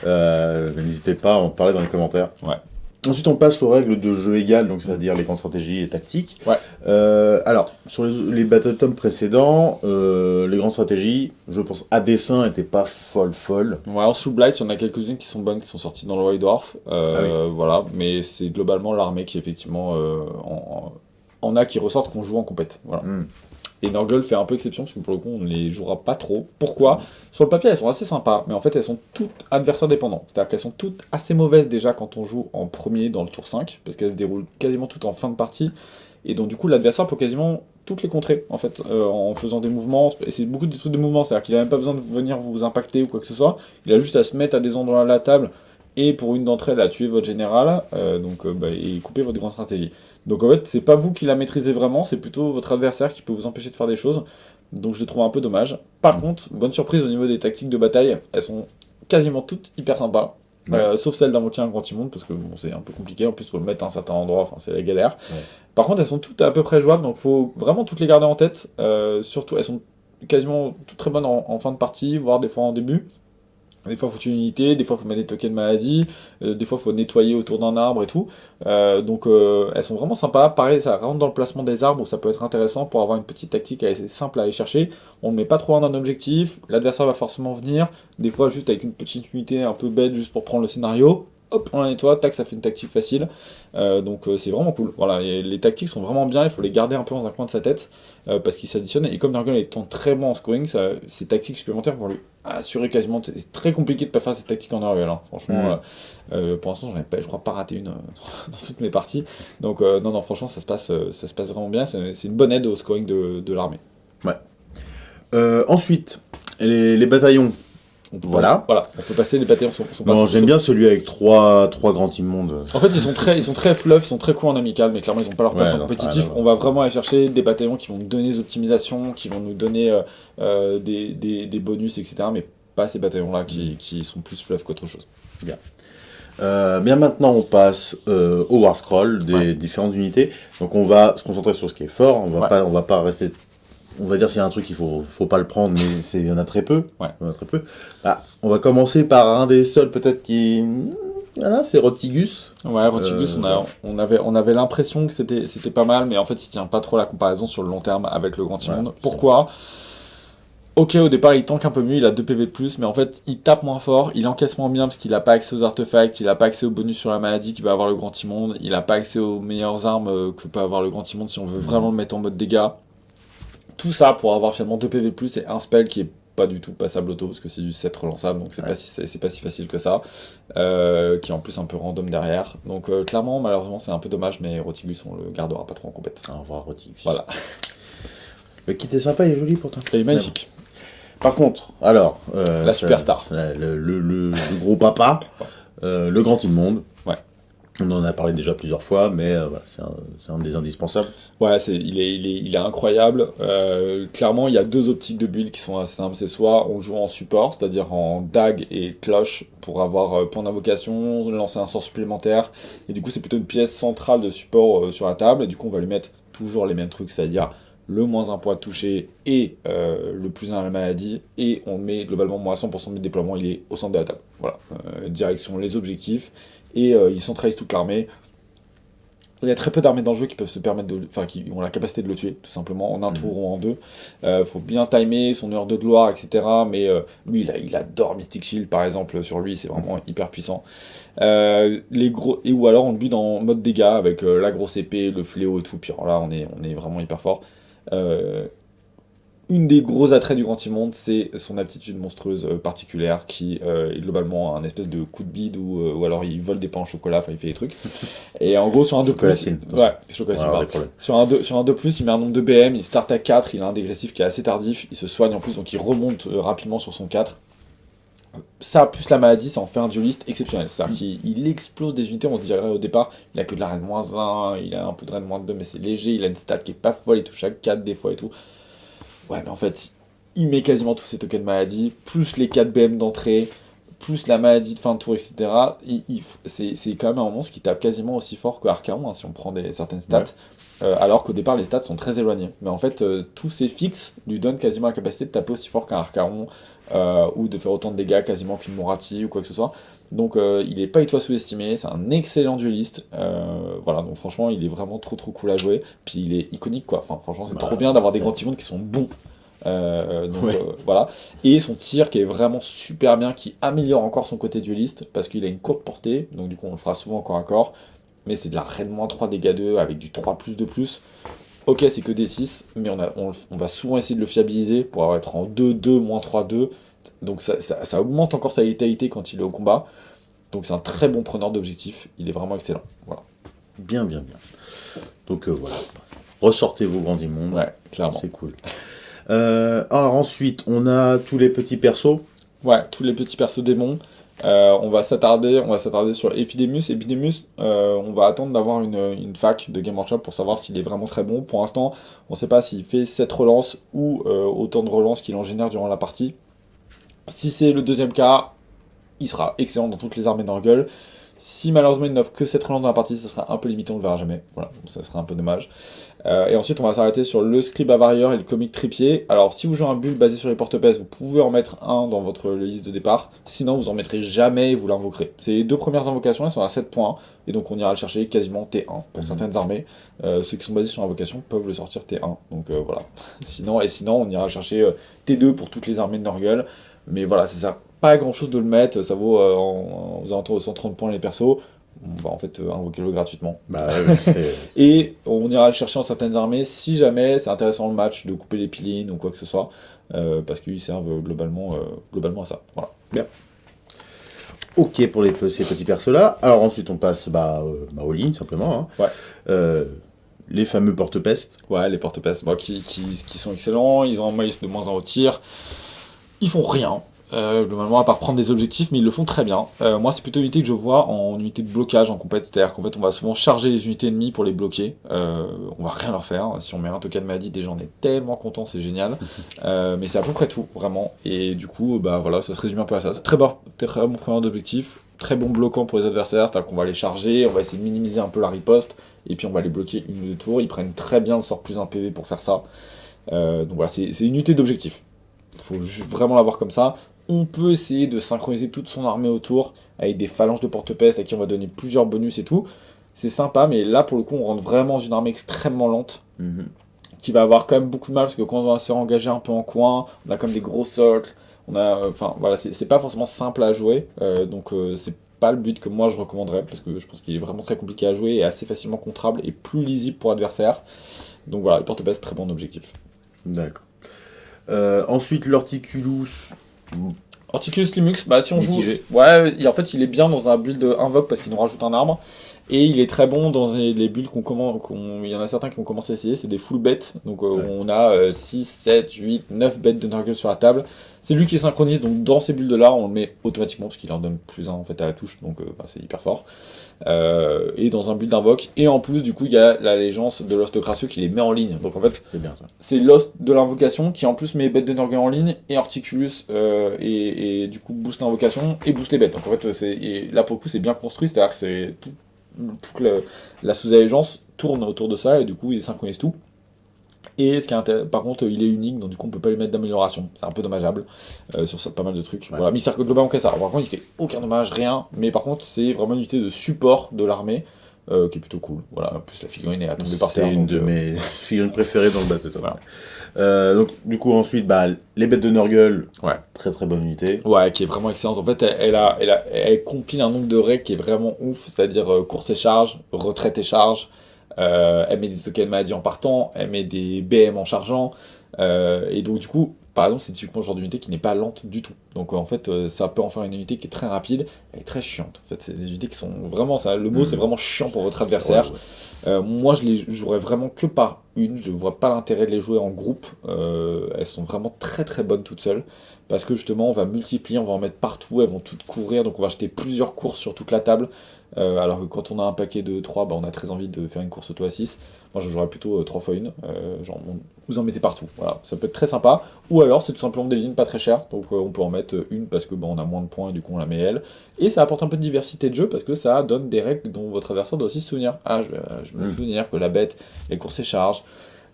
Speaker 1: Euh, n'hésitez pas à en parler dans les commentaires.
Speaker 2: Ouais.
Speaker 1: Ensuite, on passe aux règles de jeu égales, donc c'est-à-dire les grandes stratégies et tactiques.
Speaker 2: Ouais.
Speaker 1: Euh, alors, sur les, les Battle Tom précédents, euh, les grandes stratégies, je pense, à dessin, n'étaient pas folles, folles.
Speaker 2: Ouais, en sous Blight, il y en a quelques-unes qui sont bonnes, qui sont sorties dans le White Dwarf. Euh, ah Voilà, mais c'est globalement l'armée qui, effectivement, en, en, a qui ressortent qu'on joue en compète. Voilà. Hmm. Et Norgle fait un peu exception, parce que pour le coup, on ne les jouera pas trop. Pourquoi? Sur le papier, elles sont assez sympas, mais en fait, elles sont toutes adversaires dépendants. C'est-à-dire qu'elles sont toutes assez mauvaises déjà quand on joue en premier dans le tour 5, parce qu'elles se déroulent quasiment toutes en fin de partie. Et donc, du coup, l'adversaire peut quasiment toutes les contrer, en fait, euh, en faisant des mouvements. Et c'est beaucoup des trucs de mouvements, c'est-à-dire qu'il n'a même pas besoin de venir vous impacter ou quoi que ce soit. Il a juste à se mettre à des endroits à la table, et pour une d'entre elles, à tuer votre général, euh, donc, euh, bah, et couper votre grande stratégie. Donc en fait, c'est pas vous qui la maîtrisez vraiment, c'est plutôt votre adversaire qui peut vous empêcher de faire des choses. Donc je les trouve un peu dommage. Par contre, bonne surprise au niveau des tactiques de bataille, elles sont quasiment toutes hyper sympas. Euh, sauf celle d'invoquer un grand immonde, parce que bon, c'est un peu compliqué, en plus il faut le mettre à un certain endroit, enfin c'est la galère. Par contre, elles sont toutes à peu près jouables, donc faut vraiment toutes les garder en tête. Euh, surtout, elles sont quasiment toutes très bonnes en, fin de partie, voire des fois en début. Des fois, il faut une unité, des fois, faut mettre des tokens de maladie, euh, des fois, faut nettoyer autour d'un arbre et tout. Euh, donc, euh, elles sont vraiment sympas. Pareil, ça rentre dans le placement des arbres, où ça peut être intéressant pour avoir une petite tactique assez simple à aller chercher. On ne met pas trop loin d'un objectif, l'adversaire va forcément venir, des fois, juste avec une petite unité un peu bête, juste pour prendre le scénario hop, on la nettoie, tac, ça fait une tactique facile. Euh, donc euh, c'est vraiment cool. Voilà, les tactiques sont vraiment bien, il faut les garder un peu dans un coin de sa tête, euh, parce qu'ils s'additionnent. Et comme Nurgle étant très bon en scoring, ça, ces tactiques supplémentaires vont lui assurer quasiment... C'est très compliqué de pas faire ces tactiques en Nurgle, hein. franchement. pour l'instant, j'en ai pas, je crois pas raté une dans toutes mes parties. Donc non, non, franchement, ça se passe, ça se passe vraiment bien. C'est une bonne aide au scoring de, de l'armée.
Speaker 1: Ouais. ensuite, les, les bataillons voilà.
Speaker 2: voilà, on peut passer les bataillons sont,
Speaker 1: sont j'aime bien celui avec trois, trois grands immondes.
Speaker 2: En fait, ils sont très, ils sont très fluff, ils sont très cool en amical, mais clairement, ils n'ont pas leur place en compétitif. on va vraiment aller chercher des bataillons qui vont nous donner des optimisations, qui vont nous donner euh, euh, des, des, des, bonus, etc. Mais pas ces bataillons-là qui, qui, sont plus fluff qu'autre chose.
Speaker 1: Bien. Euh, bien maintenant, on passe au War Scroll des différentes unités. Donc on va se concentrer sur ce qui est fort. On va pas, on va pas rester on va dire s'il y a un truc qu'il faut, faut pas le prendre, mais il y en a très peu.
Speaker 2: Ouais.
Speaker 1: Il y en a très peu. Bah, on va commencer par un des seuls peut-être qui... Voilà, c'est Rotigus.
Speaker 2: Ouais, Rotigus, on, a, on avait, on avait l'impression que c'était pas mal, mais en fait, il tient pas trop la comparaison sur le long terme avec le Grand Timon. Pourquoi? Ok, au départ, il tank un peu mieux, il a 2 PV de plus, mais en fait, il tape moins fort, il encaisse moins bien parce qu'il a pas accès aux artefacts, il a pas accès aux bonus sur la maladie qui va avoir le Grand Immonde, il a pas accès aux meilleures armes euh, que peut avoir le Grand Immonde si on veut vraiment le mettre en mode dégâts. Tout ça pour avoir finalement 2 PV+, et un spell qui est pas du tout passable auto, parce que c'est du 7 relançable, donc c'est pas, si, c'est pas si facile que ça, euh, qui est en plus un peu random derrière. Donc euh, clairement, malheureusement, c'est un peu dommage, mais Rotigus, on le gardera pas trop en compète.
Speaker 1: Au revoir Rotigus.
Speaker 2: Voilà.
Speaker 1: Le kit est sympa, il est joli pourtant.
Speaker 2: Il est magnifique.
Speaker 1: Par contre, alors... euh,
Speaker 2: La superstar.
Speaker 1: Le, le- le- le gros papa, le grand immonde.
Speaker 2: Ouais.
Speaker 1: On en a parlé déjà plusieurs fois, mais euh, voilà, c'est un, des indispensables.
Speaker 2: Ouais, il, est, incroyable. Euh, clairement, il y a deux optiques de build qui sont assez simples. C'est soit on joue en support, c'est-à-dire en dag et cloche pour avoir euh, point d'invocation, lancer un sort supplémentaire. Et du coup, c'est plutôt une pièce centrale de support sur la table. Et du coup, on va lui mettre toujours les mêmes trucs, c'est-à-dire le moins un poids de toucher et le plus un à la maladie. Et on met globalement moins 100% de déploiement, il est au centre de la table. Voilà. Direction les objectifs. Et euh, il centralise toute l'armée. Il y a très peu d'armées dans le jeu qui peuvent se permettre de, enfin, qui ont la capacité de le tuer, tout simplement, en un
Speaker 1: Mhm.
Speaker 2: tour ou en deux. Euh, faut bien timer son heure de gloire, etc. Mais euh, lui, il, a- il adore Mystic Shield, par exemple, sur lui, c'est vraiment hyper puissant. Euh, les gros, et ou alors on le bute en mode dégâts avec euh, la grosse épée, le fléau et tout. Puis alors là, on est, on est vraiment hyper fort. Une des gros attraits du Grand Immonde, c'est son aptitude monstrueuse euh, particulière qui euh, est globalement un espèce de coup de bide ou, euh, ou alors il vole des pains au chocolat, enfin il fait des trucs. Et en gros, sur un 2 plus.
Speaker 1: Chocolatine, attention.
Speaker 2: Ouais. Sur un 2, sur un 2+, il met un nombre de BM, il start à 4, il a un dégressif qui est assez tardif, il se soigne en plus, donc il remonte rapidement sur son 4. Ça, plus la maladie, ça en fait un dueliste exceptionnel. C'est-à-dire qu'il il explose des unités, on dirait au départ, il a que de la reine moins 1, il a un peu de reine moins 2, mais c'est léger, il a une stat qui est pas folle, il touche à 4 des fois et tout. Ouais, mais en fait, il met quasiment tous ses tokens de maladie, plus les 4 BM d'entrée, plus la maladie de fin de tour, etc. Il- il f- c'est c'est quand même un monstre qui tape quasiment aussi fort que Archaon, hein, si on prend des, certaines stats.
Speaker 1: Ouais.
Speaker 2: Euh, alors qu'au départ, les stats sont très éloignés. Mais en fait, euh, tous ces fixes lui donnent quasiment la capacité de taper aussi fort qu'un Archaon, euh, ou de faire autant de dégâts quasiment qu'une Morati, ou quoi que ce soit. Donc euh, il est pas du tout à sous-estimer, c'est un excellent dueliste. Euh, voilà, donc franchement, il est vraiment trop trop cool à jouer. Puis il est iconique, quoi. Enfin, franchement, c'est
Speaker 1: Bah,
Speaker 2: trop bien d'avoir des grands timons qui sont bons. Euh, donc
Speaker 1: Ouais.
Speaker 2: voilà. Et son tir qui est vraiment super bien, qui améliore encore son côté dueliste, parce qu'il a une courte portée, donc du coup on le fera souvent corps à corps. Mais c'est de la reine moins 3 dégâts 2 avec du 3 plus de plus. Ok, c'est que des 6, mais on, a, on, on va souvent essayer de le fiabiliser pour être en 2, 2, moins 3, 2. Donc ça, ça, ça augmente encore sa létalité quand il est au combat. Donc c'est un très bon preneur d'objectifs, il est vraiment excellent. Voilà.
Speaker 1: Bien, bien, bien. Donc euh, voilà. Ressortez vos grands immondes.
Speaker 2: Ouais, clairement.
Speaker 1: C'est cool. Euh, alors ensuite, on a tous les petits persos.
Speaker 2: Ouais, tous les petits persos démons. Euh, on va s'attarder, on va s'attarder sur Epidemus. Epidemus, euh, on va attendre d'avoir une, une fac de Game Workshop pour savoir s'il est vraiment très bon. Pour l'instant, on ne sait pas s'il fait 7 relances ou euh, autant de relances qu'il en génère durant la partie. Si c'est le deuxième cas, il sera excellent dans toutes les armées d'Orgul. Si malheureusement il n'offre que 7 relances dans la partie, ça sera un peu limité, on le verra jamais. Voilà, donc ça sera un peu dommage. Euh, et ensuite, on va s'arrêter sur le scribe Avarieur et le comic Tripier. Alors, si vous jouez un build basé sur les porte-pèses, vous pouvez en mettre un dans votre liste de départ. Sinon, vous en mettrez jamais et vous l'invoquerez. C'est les deux premières invocations, elles sont à 7 points. Et donc, on ira le chercher quasiment T1 pour
Speaker 1: Mhm.
Speaker 2: certaines armées. Euh, ceux qui sont basés sur l'invocation peuvent le sortir T1. Donc, euh, voilà. sinon, et sinon, on ira le chercher euh, T2 pour toutes les armées de Nurgle. Mais voilà, c'est ça. Pas grand chose de le mettre. Ça vaut euh, en, aux alentours de 130 points les persos. On va en fait euh, invoquer le gratuitement.
Speaker 1: Bah,
Speaker 2: Et on ira le chercher en certaines armées si jamais c'est intéressant le match de couper les pilines ou quoi que ce soit, euh, parce qu'ils servent globalement, euh, globalement à ça. Voilà.
Speaker 1: ok pour les, ces petits persos-là. Alors ensuite, on passe bah, bah, aux lignes, simplement. hein.
Speaker 2: Ouais.
Speaker 1: Les fameux porte-pestes.
Speaker 2: Ouais, les porte-pestes bon, qui, qui, qui sont excellents, ils ont un maïs de moins en au tir, ils font rien. Euh, globalement, à part prendre des objectifs, mais ils le font très bien. Euh, moi, c'est plutôt une unité que je vois en unité de blocage en compète, c'est-à-dire qu'en fait, on va souvent charger les unités ennemies pour les bloquer. Euh, on va rien leur faire. Si on met un token maladie, déjà, on est tellement content, c'est génial. Euh, mais c'est à peu près tout, vraiment. Et du coup, bah voilà, ça se résume un peu à ça. C'est très bon, très bon preneur d'objectifs, très bon bloquant pour les adversaires, c'est-à-dire qu'on va les charger, on va essayer de minimiser un peu la riposte, et puis on va les bloquer une ou deux tours. Ils prennent très bien le sort plus 1 PV pour faire ça. Euh, donc voilà, c'est une unité d'objectif. Il faut vraiment l'avoir comme ça. On peut essayer de synchroniser toute son armée autour avec des phalanges de porte-peste à qui on va donner plusieurs bonus et tout. C'est sympa, mais là pour le coup, on rentre vraiment dans une armée extrêmement lente
Speaker 1: Mhm.
Speaker 2: qui va avoir quand même beaucoup de mal parce que quand on va se engager un peu en coin, on a comme des gros cercles, on a, euh, enfin voilà, c'est c'est pas forcément simple à jouer, euh, donc euh, c'est pas le but que moi je recommanderais parce que je pense qu'il est vraiment très compliqué à jouer et assez facilement contrable et plus lisible pour adversaire. Donc voilà, le porte-peste très bon objectif.
Speaker 1: D'accord. Ensuite, l'Horticulus.
Speaker 2: Horticulus Limux, bah si on joue. Ouais, il- en fait, il est bien dans un build invoque parce qu'il nous rajoute un arbre. Et il est très bon dans les, les builds qu'on commence. Il y en a certains qui ont commencé à essayer, c'est des full bêtes. Donc euh,
Speaker 1: Ouais.
Speaker 2: on a 6, 7, 8, 9 bêtes de Nurgle sur la table. C'est lui qui synchronise, donc dans ces builds là, on le met automatiquement parce qu'il leur donne plus 1 en fait à la touche, donc euh, bah, c'est hyper fort. Euh, et dans un build d'invoque. Et en plus, du coup, il y a l'allégeance de Lost Crasseux qui les met en ligne. Donc en fait,
Speaker 1: C'est
Speaker 2: Lost de l'invocation qui en plus met bête de Nurgle en ligne et Horticulus euh, et, et du coup booste l'invocation et booste les bêtes. Donc en fait et là pour le coup c'est bien construit, c'est-à-dire que c'est tout- toute la, la sous-allégeance tourne autour de ça et du coup il synchronise tout. Et ce qui est intér- par contre il est unique donc du coup on peut pas lui mettre d'amélioration, c'est un peu dommageable euh, sur ça, pas mal de trucs.
Speaker 1: Ouais.
Speaker 2: Voilà, mais globalement que ça. Par contre il fait aucun dommage, rien, mais par contre c'est vraiment une unité de support de l'armée. Euh, qui est plutôt cool. Voilà, en plus la figurine est à tomber par
Speaker 1: C'est
Speaker 2: terre.
Speaker 1: une
Speaker 2: donc,
Speaker 1: de
Speaker 2: euh,
Speaker 1: mes figurines préférées dans le bateau.
Speaker 2: Voilà.
Speaker 1: Euh, donc, du coup, ensuite, bah, les bêtes de Nurgle.
Speaker 2: Ouais.
Speaker 1: Très très bonne unité.
Speaker 2: Ouais, qui est vraiment excellente. En fait, elle, elle a, elle, a- elle compile un nombre de règles qui est vraiment ouf, c'est-à-dire euh, course et charge, retraite et charge. Elle met des tokens maladie en partant, elle met des BM en chargeant. et donc, du coup, par exemple, c'est typiquement le genre d'unité qui n'est pas lente du tout. Donc, euh, en fait, euh, ça peut en faire une unité qui est très rapide et très chiante. En fait, c'est des unités qui sont vraiment. Ça, le mot, c'est vraiment chiant pour votre adversaire.
Speaker 1: Ouais, ouais.
Speaker 2: Euh, moi, je les jouerais vraiment que par une. Je vois pas l'intérêt de les jouer en groupe. Elles sont vraiment très très bonnes toutes seules. Parce que justement, on va multiplier, on va en mettre partout. Elles vont toutes courir. Donc, on va acheter plusieurs courses sur toute la table. Alors que quand on a un paquet de 3, bah, on a très envie de faire une course auto à 6. Moi, je jouerais plutôt 3 fois une. Euh, genre, on- vous en mettez partout. Voilà, ça peut être très sympa. Ou alors, c'est tout simplement des lignes pas très chères. Donc, euh, on peut en mettre une parce que bah, on a moins de points et du coup, on la met elle. Et ça apporte un peu de diversité de jeu parce que ça donne des règles dont votre adversaire doit aussi se souvenir. Ah, je, euh, je me
Speaker 1: Mm.
Speaker 2: souvenir que la bête, elle course et charge.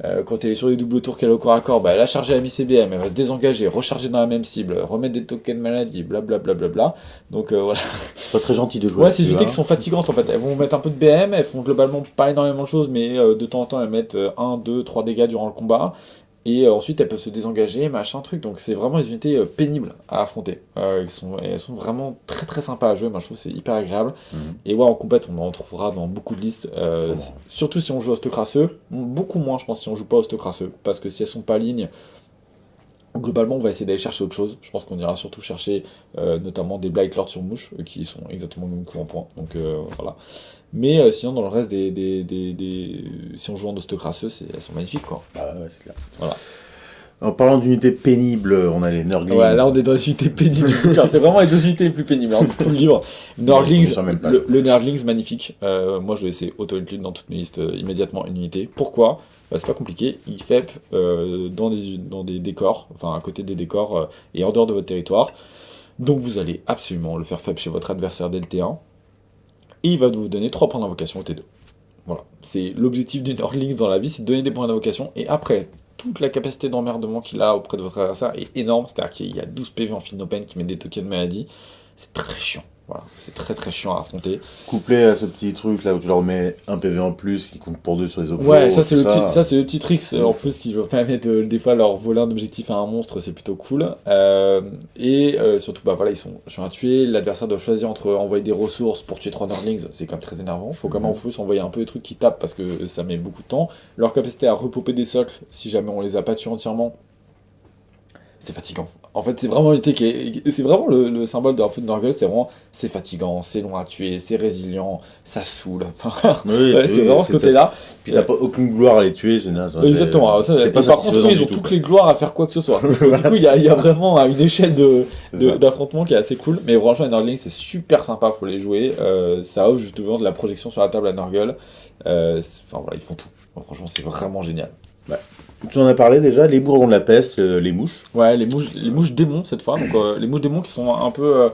Speaker 2: Euh, quand elle est sur les doubles tours qu'elle est au corps à corps, bah, elle a chargé la mi-CBM, elle va se désengager, recharger dans la même cible, remettre des tokens maladie, blablabla. Bla, bla, bla. Donc euh, voilà.
Speaker 1: C'est pas très gentil de jouer.
Speaker 2: Ouais, c'est des unités
Speaker 1: hein.
Speaker 2: qui sont fatigantes en fait. Elles vont mettre un peu de BM, elles font globalement pas énormément de choses, mais euh, de temps en temps elles mettent 1, 2, 3 dégâts durant le combat. Et euh, ensuite elles peuvent se désengager, machin truc. Donc c'est vraiment des unités euh, pénibles à affronter. Euh, elles, sont, et elles sont vraiment très très sympas à jouer. Moi je trouve que c'est hyper agréable.
Speaker 1: Mhm.
Speaker 2: Et ouais, en compète on en trouvera dans beaucoup de listes. euh, surtout si on joue Ostocrasseux. Beaucoup moins je pense si on joue pas Ostocrasseux. Parce que si elles sont pas lignes. Globalement, on va essayer d'aller chercher autre chose. Je pense qu'on ira surtout chercher euh, notamment des Blight Lords sur mouche, qui sont exactement le même coup en point. Donc euh, voilà. Mais euh, sinon, dans le reste des. des, des, des- Si on joue en Ostocrasseux, elles sont magnifiques quoi.
Speaker 1: Ah ouais, c'est clair.
Speaker 2: Voilà.
Speaker 1: En parlant d'unités pénibles, on a les Nurglings.
Speaker 2: Ouais, là on est dans les unités pénibles. C'est vraiment les deux unités les plus pénibles hein, tout le livre. Nurglings, le, le Nurglings magnifique. Euh, moi je vais laisser auto-include dans toutes mes listes euh, immédiatement une unité. Pourquoi? Bah, C'est pas compliqué. Il FEP euh, dans, des, dans des décors, enfin à côté des décors euh, et en dehors de votre territoire. Donc vous allez absolument le faire FEP chez votre adversaire dès le T1. Il va vous donner 3 points d'invocation au T2. Voilà. C'est l'objectif du Nurglings dans la vie, c'est de donner des points d'invocation. Et après, toute la capacité d'emmerdement qu'il a auprès de votre adversaire est énorme. C'est-à-dire qu'il y a 12 PV en fil open qui met des tokens de maladie. C'est très chiant. Voilà, c'est très très chiant à affronter.
Speaker 1: Couplé à ce petit truc là où tu leur mets un PV en plus qui compte pour deux sur les objets.
Speaker 2: Ouais, ça c'est le, petit- ça, le petit trick
Speaker 1: C'est
Speaker 2: en plus qui va permettre euh, des fois leur voler un objectif à un monstre, c'est plutôt cool. Euh, et euh, surtout, bah voilà, ils sont sur un tuer. L'adversaire doit choisir entre envoyer des ressources pour tuer trois Nurglings, c'est quand même très énervant. Faut quand même en
Speaker 1: Mhm.
Speaker 2: plus envoyer un peu des trucs qui tapent parce que ça met beaucoup de temps. Leur capacité à repopper des socles, si jamais on les a pas tués entièrement, c'est fatigant. En fait, c'est vraiment unité qui est. C'est vraiment le, le symbole de Nurgle, c'est vraiment. C'est fatigant, c'est long à tuer, c'est résilient, ça saoule.
Speaker 1: Oui,
Speaker 2: ouais,
Speaker 1: oui,
Speaker 2: c'est vraiment ce côté-là.
Speaker 1: Puis t'as pas aucune gloire à les tuer, c'est naze. ouais, c'est-
Speaker 2: Exactement.
Speaker 1: C'est
Speaker 2: et
Speaker 1: pas
Speaker 2: par contre, ils ont
Speaker 1: tout,
Speaker 2: toutes les gloires à faire quoi que ce soit. Du coup, il y, a- y vraiment euh, une échelle de
Speaker 1: C'est
Speaker 2: de- d'affrontement qui est assez cool. Mais franchement, les Nurglings, c'est super sympa, faut les jouer. Euh, ça offre justement de la projection sur la table à. Euh, c'est- Enfin voilà, ils font tout. Franchement, c'est vraiment génial.
Speaker 1: Tu en as parlé déjà, les bourrons de la peste, euh, les mouches.
Speaker 2: Ouais, les mouches, les mouches démons cette fois. Donc euh, les mouches démons qui sont un peu,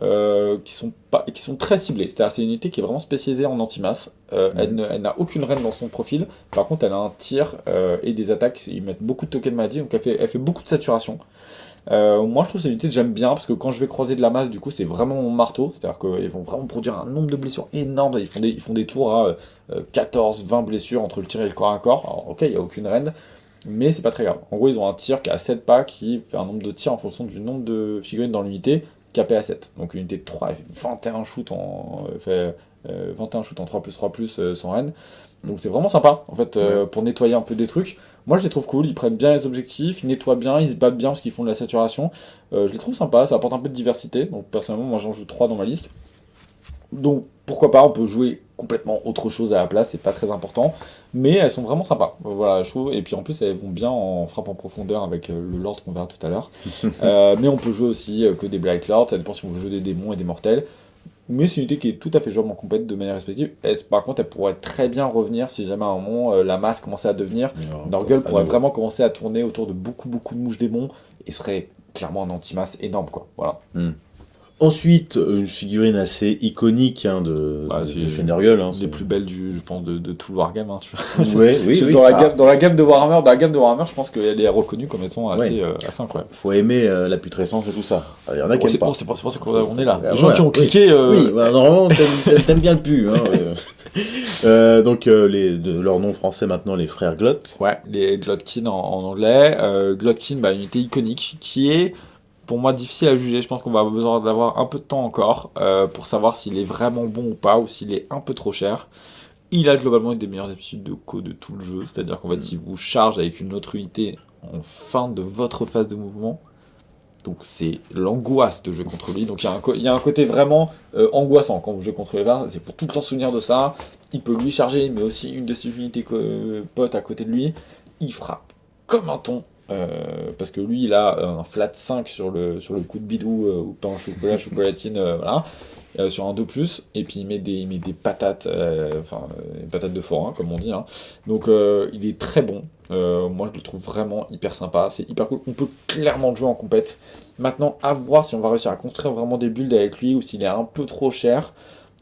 Speaker 2: euh, qui sont pas, qui sont très ciblées. C'est-à-dire c'est une unité qui est vraiment spécialisée en anti-masse. Elle n'a aucune reine dans son profil. Par contre, elle a un tir et des attaques. Ils mettent beaucoup de tokens maladie, donc elle fait, elle fait beaucoup de saturation. Moi, je trouve cette unité que j'aime bien parce que quand je vais croiser de la masse, du coup, c'est vraiment mon marteau. C'est-à-dire qu'ils vont vraiment produire un nombre de blessures énorme. Ils font des, ils font des tours à euh, 14, 20 blessures entre le tir et le corps à corps. Alors, ok, il n'y a aucune reine, mais c'est pas très grave. En gros, ils ont un tir qui a 7 pas qui fait un nombre de tirs en fonction du nombre de figurines dans l'unité capé à 7. Donc une unité de 3, elle fait 21 shoots en, fait, 21 shoots en 3 plus 3 plus sans reine. Donc c'est vraiment sympa, en fait, pour nettoyer un peu des trucs. Moi, je les trouve cool, ils prennent bien les objectifs, ils nettoient bien, ils se battent bien parce qu'ils font de la saturation. je les trouve sympas, ça apporte un peu de diversité. Donc personnellement, moi j'en joue 3 dans ma liste. Donc pourquoi pas, on peut jouer complètement autre chose à la place, c'est pas très important. Mais elles sont vraiment sympas, voilà, je trouve. Et puis en plus, elles vont bien en frappe en profondeur avec euh, le Lord qu'on verra tout à l'heure. Euh, mais on peut jouer aussi euh, que des Black Lords, ça dépend si on veut jouer des démons et des mortels. Mais c'est une unité qui est tout à fait jouable en compète de manière respective. par contre, elle pourrait très bien revenir si jamais à un moment la masse commençait à devenir? Norgul pourrait vraiment commencer à tourner autour de beaucoup beaucoup de mouches démons et serait clairement un anti-masse énorme quoi. Voilà.
Speaker 1: Hmm. Ensuite, une figurine assez iconique hein, de, bah, de, Nurgle. Hein,
Speaker 2: des plus belles du, je pense, de, de tout le Wargame. Hein,
Speaker 1: ouais, oui, oui.
Speaker 2: Dans, la gamme, dans la gamme de Warhammer, dans la gamme de Warhammer, je pense qu'elle est reconnue comme étant assez, euh, assez incroyable.
Speaker 1: Faut aimer euh, la putrescence et tout ça.
Speaker 2: Il y en a qui pas. C'est pour, ça qu'on est là. Les gens qui ont cliqué.
Speaker 1: Euh... Oui, bah, normalement, t'aimes bien le pu. Euh, donc, les, de leur nom français maintenant, les frères Glot.
Speaker 2: Ouais, les Glotkin en, en anglais. Glotkin, bah, une unité iconique qui est pour moi difficile à juger. Je pense qu'on va avoir besoin d'avoir un peu de temps encore euh, pour savoir s'il est vraiment bon ou pas, ou s'il est un peu trop cher. Il a globalement une des meilleures aptitudes de co de tout le jeu, c'est-à-dire qu'en fait, il vous charge avec une autre unité en fin de votre phase de mouvement. Donc c'est l'angoisse de jouer contre lui. Donc il y, a un côté vraiment euh, angoissant quand vous jouez contre les. C'est pour tout le temps souvenir de ça. Il peut lui charger, mais aussi une de ses unités potes à côté de lui. Il frappe comme un ton. Euh, parce que lui, il a un flat 5 sur le, sur le coup de bidou, euh, ou pain au chocolat, chocolatine, euh, voilà, sur un 2+, et puis il met des, il met des patates, enfin, des patates de forain, comme on dit, hein. donc il est très bon, moi je le trouve vraiment hyper sympa, c'est hyper cool, on peut clairement le jouer en compète, maintenant à voir si on va réussir à construire vraiment des builds avec lui, ou s'il est un peu trop cher,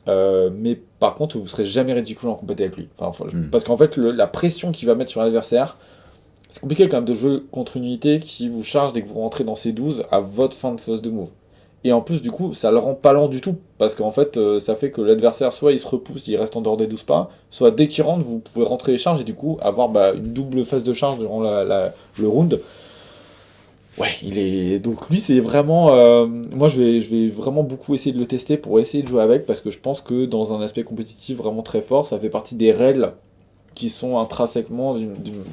Speaker 2: mais par contre, vous serez jamais ridicule en compète avec lui. Enfin, hmm. Parce qu'en fait, la pression qu'il va mettre sur l'adversaire, compliqué quand même de jouer contre une unité qui vous charge dès que vous rentrez dans ces 12 à votre fin de phase de move. Et en plus, du coup, ça le rend pas lent du tout. Parce qu'en fait, euh, ça fait que l'adversaire, soit il se repousse, il reste en dehors des 12 pas, soit dès qu'il rentre, vous pouvez rentrer les charges et du coup avoir bah, une double phase de charge durant le round. Ouais, il est. Donc lui, c'est vraiment. Euh, moi, je vais, je vais vraiment beaucoup essayer de le tester pour essayer de jouer avec parce que je pense que dans un aspect compétitif vraiment très fort, ça fait partie des règles qui sont intrinsèquement,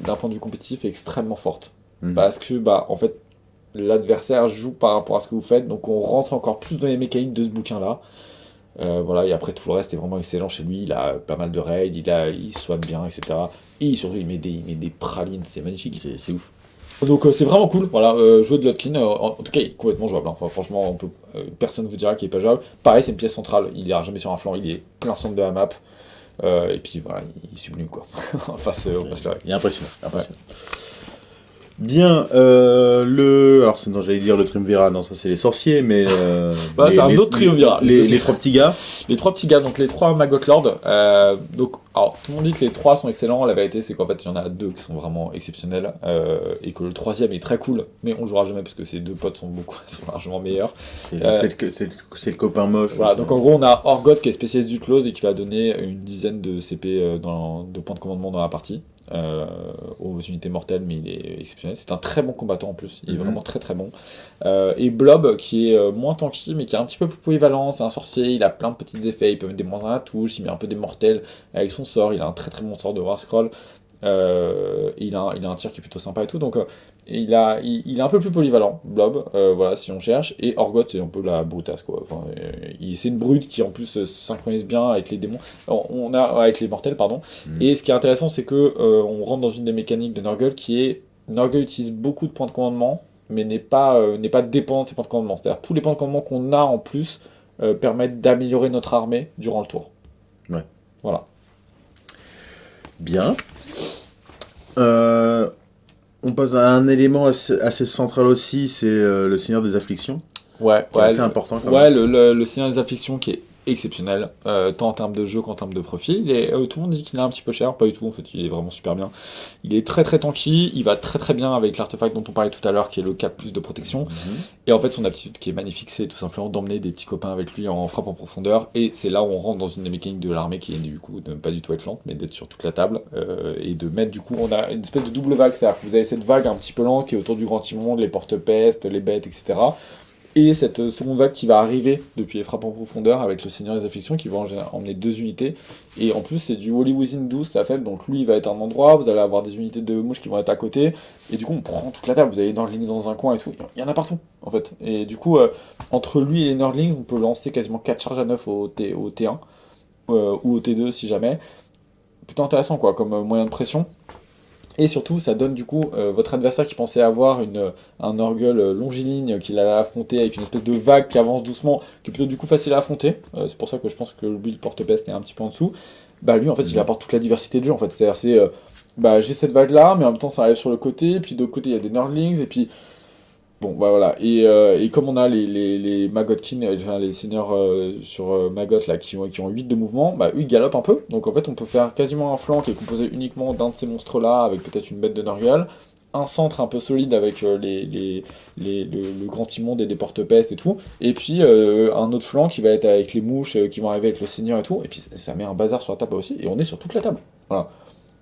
Speaker 2: d'un point de vue compétitif, extrêmement fortes. Mhm. Parce que, bah, en fait, l'adversaire joue par rapport à ce que vous faites, donc on rentre encore plus dans les mécaniques de ce bouquin-là. Euh, voilà, et après tout le reste est vraiment excellent chez lui, il a pas mal de raids, il, a, il soigne bien, etc. Et surtout il met des, il met des pralines, c'est magnifique, c'est ouf. Donc euh, c'est vraiment cool, voilà, euh, jouer de Lotkin, en, tout cas il est complètement jouable, hein. enfin, franchement on peut, personne ne vous dira qu'il est pas jouable. Pareil c'est une pièce centrale, il ira jamais sur un flanc, il est plein centre de la map, euh, et puis voilà, il sublime quoi. face au
Speaker 1: Il est impressionnant. impressionnant. Bien, euh, le. Alors, non, j'allais dire le triumvirat, non, ça c'est les sorciers, mais. Euh,
Speaker 2: bah, c'est un autre triumvirat.
Speaker 1: Les, trois petits gars.
Speaker 2: Les trois petits gars, donc les trois Maggot Lord. Euh, donc, alors, tout le monde dit que les trois sont excellents. La vérité, c'est qu'en fait, il y en a deux qui sont vraiment exceptionnels. Euh, et que le troisième est très cool, mais on le jouera jamais parce que ces deux potes sont beaucoup, sont largement meilleurs.
Speaker 1: C'est le, le, copain moche.
Speaker 2: Voilà, donc en gros, on a Orgoth qui est spécialiste du close et qui va donner une dizaine de CP dans, de points de commandement dans la partie. Euh, aux unités mortelles, mais il est exceptionnel. C'est un très bon combattant en plus, il est mhm. vraiment très très bon. Euh, et Blob, qui est euh, moins tanky, mais qui est un petit peu plus polyvalent, c'est un sorcier, il a plein de petits effets, il peut mettre des moins à la touche, il met un peu des mortels avec son sort, il a un très très bon sort de War Scroll. il, a, il a un tir qui est plutôt sympa et tout, donc il, a, il, est un peu plus polyvalent, Blob, euh, voilà, si on cherche, et Orgoth, c'est un peu la brutasse, quoi. Enfin, euh, c'est une brute qui, en plus, se synchronise bien avec les démons, on a, avec les mortels, pardon. Mm. Et ce qui est intéressant, c'est que euh, on rentre dans une des mécaniques de Nurgle qui est, Nurgle utilise beaucoup de points de commandement, mais n'est pas, n'est pas dépendant de ses points de commandement. C'est-à-dire, tous les points de commandement qu'on a en plus permettent d'améliorer notre armée durant le tour.
Speaker 1: Ouais.
Speaker 2: Voilà.
Speaker 1: Bien. Euh on passe à un élément assez, central aussi, c'est euh, le Seigneur des Afflictions.
Speaker 2: Ouais,
Speaker 1: ouais. C'est important quand
Speaker 2: ouais, même. le, le, Seigneur des Afflictions qui est exceptionnel, euh, tant en termes de jeu qu'en termes de profil. Et euh, tout le monde dit qu'il est un petit peu cher, pas du tout, en fait, il est vraiment super bien. Il est très très tanky, il va très très bien avec l'artefact dont on parlait tout à l'heure, qui est le 4 plus de protection. Mhm. Et en fait, son aptitude qui est magnifique, c'est tout simplement d'emmener des petits copains avec lui en frappe en profondeur. Et c'est là où on rentre dans une des mécaniques de l'armée qui est du coup de ne pas du tout être lente, mais d'être sur toute la table. Euh, et de mettre du coup, on a une espèce de double vague, c'est-à-dire que vous avez cette vague un petit peu lente qui est autour du grand timon, les porte-pestes, les bêtes, etc Et cette seconde vague qui va arriver depuis les frappes en profondeur avec le Seigneur des Afflictions qui va emmener deux unités. Et en plus, c'est du Holy Within 12, ça fait. Donc lui, il va être à un endroit, vous allez avoir des unités de mouches qui vont être à côté. Et du coup, on prend toute la table. Vous avez les Nordlings dans un coin et tout. Il y en a partout, en fait. Et du coup, euh, entre lui et les Nordlings, on peut lancer quasiment 4 charges à 9 au, T, au T1 euh, ou au T2 si jamais. Plutôt intéressant, quoi, comme euh, moyen de pression. Et surtout, ça donne du coup euh, votre adversaire qui pensait avoir une, un Orgul euh, longiligne qu'il allait affronter avec une espèce de vague qui avance doucement, qui est plutôt du coup facile à affronter. Euh, c'est pour ça que je pense que le build porte-peste est un petit peu en dessous. Bah lui, en fait, il mhm. apporte toute la diversité de jeu. En fait, c'est-à-dire, c'est bah j'ai cette vague là, mais en même temps, ça arrive sur le côté, puis de l'autre côté, il y a des Nerdlings, et puis Bon, bah voilà. Et, euh, comme on a les, les, les Magotkin, les seigneurs euh, sur euh, Magot là, qui, ont, qui ont 8 de mouvement, bah eux ils galopent un peu. Donc en fait, on peut faire quasiment un flanc qui est composé uniquement d'un de ces monstres là, avec peut-être une bête de Nurgle. Un centre un peu solide avec les, les, les le, grand immonde et des porte-pestes et tout. Et puis un autre flanc qui va être avec les mouches qui vont arriver avec le seigneur et tout. Et puis ça met un bazar sur la table aussi. Et on est sur toute la table. Voilà.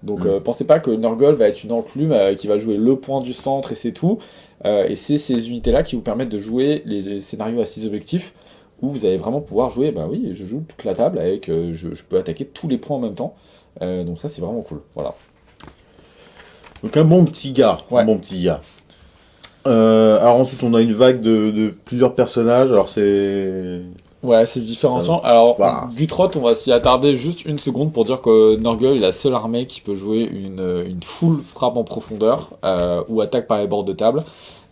Speaker 2: Donc mm. pensez pas que Nurgle va être une enclume qui va jouer le point du centre et c'est tout. Euh, et c'est ces unités-là qui vous permettent de jouer les scénarios à 6 objectifs, où vous allez vraiment pouvoir jouer, bah oui, je joue toute la table, avec, euh, je, peux attaquer tous les points en même temps. Euh, donc ça, c'est vraiment cool. Voilà.
Speaker 1: Donc un bon petit gars. Un bon petit gars. alors ensuite, on a une vague de plusieurs personnages. Alors c'est
Speaker 2: Ouais, c'est différenciant. Alors, Gutrot, on va s'y attarder juste une seconde pour dire que Norgul est la seule armée qui peut jouer une, une full frappe en profondeur euh, ou attaque par les bords de table.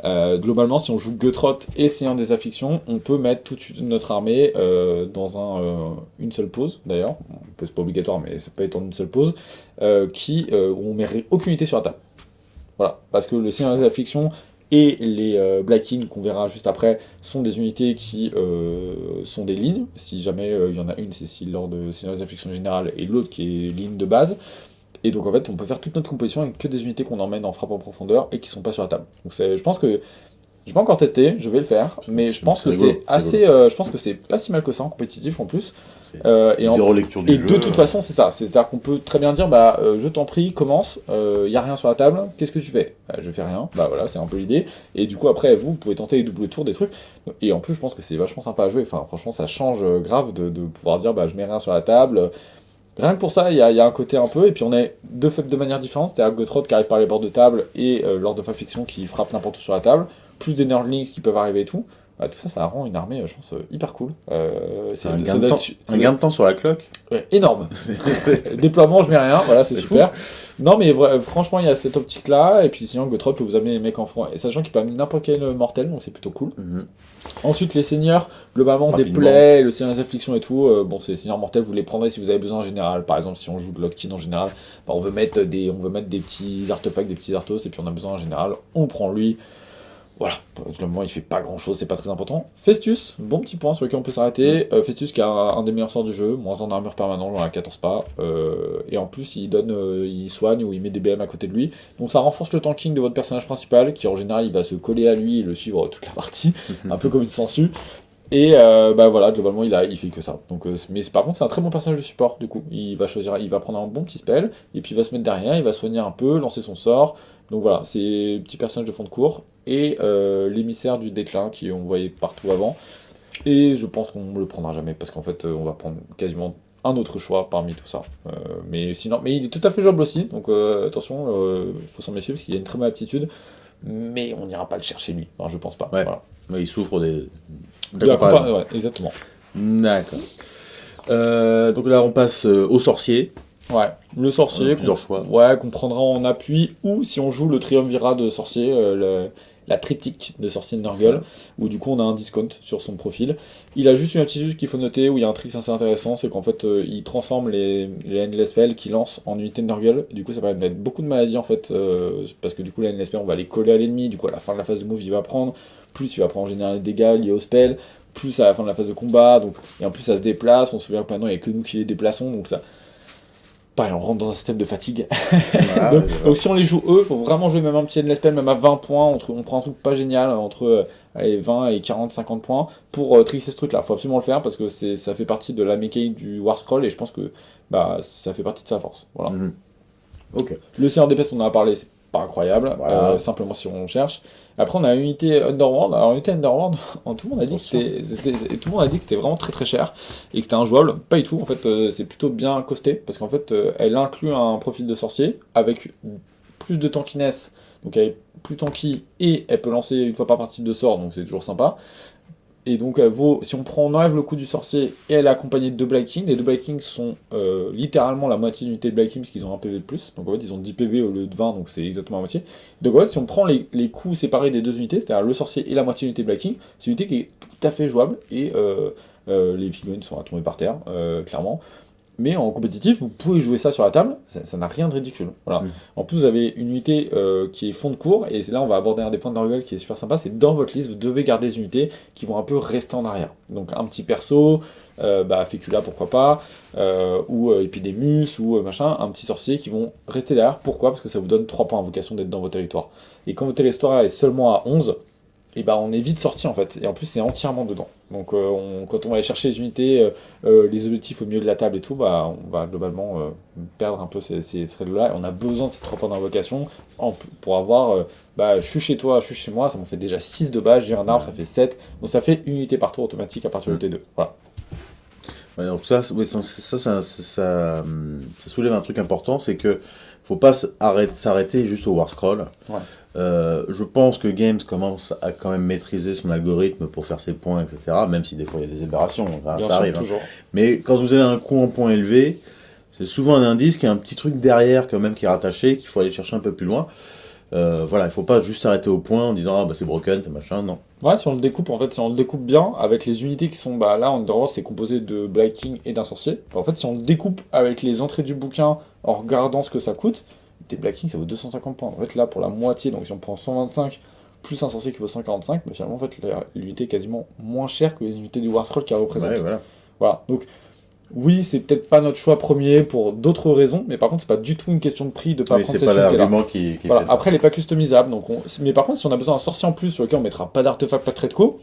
Speaker 2: Euh, globalement, si on joue Gutrot et Seigneur des Afflictions, on peut mettre toute notre armée euh, dans un, une seule pause, d'ailleurs. C'est pas obligatoire, mais ça peut être en une seule pause, qui, où on met aucune unité sur la table. Voilà, parce que le Seigneur des Afflictions, et les euh, Black qu'on verra juste après sont des unités qui euh, sont des lignes. Si jamais euh, il y en a une, c'est si lors de Seigneurs Afflictions Générales et l'autre qui est ligne de base. Et donc en fait, on peut faire toute notre composition avec que des unités qu'on emmène en frappe en profondeur et qui sont pas sur la table. Donc je pense que j'ai pas encore testé, je vais le faire, mais je pense que c'est assez, je pense que c'est pas si mal que ça en compétitif en plus.
Speaker 1: Euh, et Zéro lecture du
Speaker 2: et de toute façon, c'est ça. C'est-à-dire qu'on peut très bien dire, bah, euh, je t'en prie, commence, il euh, y a rien sur la table, qu'est-ce que tu fais? Bah, Je fais rien, bah voilà, c'est un peu l'idée. Et du coup, après, vous, vous pouvez tenter les doubles tours, des trucs. Et en plus, je pense que c'est vachement sympa à jouer. Enfin, franchement, ça change grave de, pouvoir dire, bah, je mets rien sur la table. Rien que pour ça, il y, a, un côté un peu, et puis on est deux faits de manière différente, c'est-à-dire Gotrod qui arrive par les bords de table et Lord of Fiction qui frappe n'importe où sur la table, plus des Nerdlings qui peuvent arriver et tout. Bah, tout ça, ça rend une armée, je pense, euh, hyper cool.
Speaker 1: Euh, c'est un, gain de temps, un gain de temps sur la cloque
Speaker 2: ouais, Énorme Déploiement, je mets rien, voilà, c'est super. Non, mais franchement, il y a cette optique-là, et puis sinon, Gotrop peut vous amener les mecs en front, et sachant qu'il peut amener n'importe quel mortel, donc c'est plutôt cool. Mhm. Ensuite, les seigneurs, globalement, des plaies, le seigneur des afflictions et tout, euh, bon, c'est les seigneurs mortels, vous les prendrez si vous avez besoin en général. Par exemple, si on joue de Lockton en général, bah, on, veut mettre des, on veut mettre des petits artefacts, des petits artos, et puis on a besoin en général, on prend lui. Voilà, le moment il fait pas grand chose, c'est pas très important. Festus, bon petit point sur lequel on peut s'arrêter. Euh, Festus qui a un, des meilleurs sorts du jeu, moins en armure permanente, j'en ai 14 pas. Euh, et en plus il donne, euh, il soigne ou il met des BM à côté de lui. Donc ça renforce le tanking de votre personnage principal, qui en général il va se coller à lui et le suivre toute la partie, un peu comme une sensu. Et bah voilà, globalement il, a, il fait que ça. Donc, mais par contre c'est un très bon personnage de support du coup. Il va choisir, il va prendre un bon petit spell, et puis il va se mettre derrière, il va soigner un peu, lancer son sort. Donc voilà, c'est petit personnage de fond de cours et euh, l'émissaire du déclin qui on voyait partout avant. Et je pense qu'on ne le prendra jamais parce qu'en fait euh, on va prendre quasiment un autre choix parmi tout ça. Euh, mais sinon, mais il est tout à fait jouable aussi, donc attention, il faut s'en méfier parce qu'il a une très bonne aptitude, mais on n'ira pas le chercher lui, enfin, je pense pas.
Speaker 1: Voilà. il souffre des...
Speaker 2: De ouais, exactement.
Speaker 1: D'accord. donc là on passe au sorcier.
Speaker 2: Ouais, le sorcier.
Speaker 1: plusieurs choix.
Speaker 2: Ouais, qu'on prendra en appui, ou si on joue le triumvirat de sorcier, le, la triptyque de sorcier de Nurgle, où du coup on a un discount sur son profil. Il a juste une aptitude qu'il faut noter, où il y a un trick assez intéressant, c'est qu'en fait euh, il transforme les, les Endless Spells qu'il lance en unité de Nurgle, du coup ça permet de mettre beaucoup de maladies en fait, euh, parce que du coup les Endless Spells on va les coller à l'ennemi, du coup à la fin de la phase de move il va prendre, plus il va prendre en général des dégâts liés au spell, plus à la fin de la phase de combat, donc, et en plus ça se déplace, on se souvient que maintenant il n'y a que nous qui les déplaçons, donc ça, pareil, on rentre dans un système de fatigue. donc, si on les joue eux, il faut vraiment jouer même un petit Endless même à 20 points, on, on, prend un truc pas génial, entre 20 et 40, 50 points, pour euh, ce truc-là. Il faut absolument le faire, parce que ça fait partie de la mécanique du War Scroll, et je pense que bah, ça fait partie de sa force. Voilà.
Speaker 1: Mhm. Ok.
Speaker 2: Le Seigneur des Pestes, on en a parlé, c'est pas incroyable, euh, simplement si on cherche. Après, on a unité Underworld. Alors, unité Underworld, tout le monde a dit que c'était, tout le monde a dit que c'était vraiment très très cher et que c'était injouable. Pas du tout. En fait, euh, c'est plutôt bien costé parce qu'en fait, euh, elle inclut un profil de sorcier avec plus de tankiness, donc elle est plus tanky et elle peut lancer une fois par partie de sort, donc c'est toujours sympa. Et donc, elle vaut, si on prend, on enlève le coup du sorcier et elle est accompagnée de deux Black Kings, les deux Black Kings sont euh, littéralement la moitié d'unité de Black Kings parce qu'ils ont un PV de plus. Donc en fait, ils ont 10 PV au lieu de 20, donc c'est exactement la moitié. Donc en fait, si on prend les, les coups séparés des deux unités, c'est-à-dire le sorcier et la moitié d'unité Black King, c'est une unité qui est tout à fait jouable et euh, euh, les figurines sont à tomber par terre, clairement mais en compétitif, vous pouvez jouer ça sur la table, ça n'a rien de ridicule. Voilà. En plus, vous avez une unité euh, qui est fond de cours, et là, on va aborder un des points de qui est super sympa, c'est dans votre liste, vous devez garder des unités qui vont un peu rester en arrière. Donc un petit perso, euh, bah, Fécula, pourquoi pas, euh, ou Epidemus, ou machin, un petit sorcier qui vont rester derrière. Pourquoi? Parce que ça vous donne 3 points d'invocation d'être dans votre territoire. Et quand votre territoire est seulement à 11, et bah on est vite sorti en fait, et en plus c'est entièrement dedans. Donc euh, quand on va aller chercher les unités, euh, euh, les objectifs au milieu de la table et tout, bah on va globalement perdre un peu ces, ces là et on a besoin de ces trois points d'invocation pour avoir, bah je suis chez toi, je suis chez moi, ça m'en fait déjà 6 de base, j'ai un arbre, ça fait 7, donc ça fait une unité par tour automatique à partir de T2, voilà.
Speaker 1: donc ça, ça, ça, ça, soulève un truc important, c'est que faut pas s'arrêter juste au War Scroll. Euh, je pense que Games commence à quand même maîtriser son algorithme pour faire ses points, etc. Même si des fois il y a des aberrations, ça, arrive. Hein. Mais quand vous avez un coût en points élevé, c'est souvent un indice qu'il y a un petit truc derrière quand même qui est rattaché, qu'il faut aller chercher un peu plus loin. Euh, voilà, il faut pas juste s'arrêter au point en disant ah bah c'est broken, c'est machin, non.
Speaker 2: Ouais, si on le découpe, en fait, si on le découpe bien, avec les unités qui sont, bah là, Underworld, c'est composé de Black King et d'un sorcier. En fait, si on le découpe avec les entrées du bouquin, en regardant ce que ça coûte, des Black King, ça vaut 250 points. En fait, là, pour la moitié, donc si on prend 125 plus un sorcier qui vaut 145, bah, finalement, en fait, l'unité est quasiment moins chère que les unités du War Scroll qu'elle représente. Ouais, voilà. voilà. Donc, oui, c'est peut-être pas notre choix premier pour d'autres raisons, mais par contre, c'est pas du tout une question de prix de pas prendre cette unité-là. Qui, qui voilà. Après, elle est pas customisable, donc mais par contre, si on a besoin d'un sorcier en plus sur lequel on mettra pas d'artefact, pas de trait de co,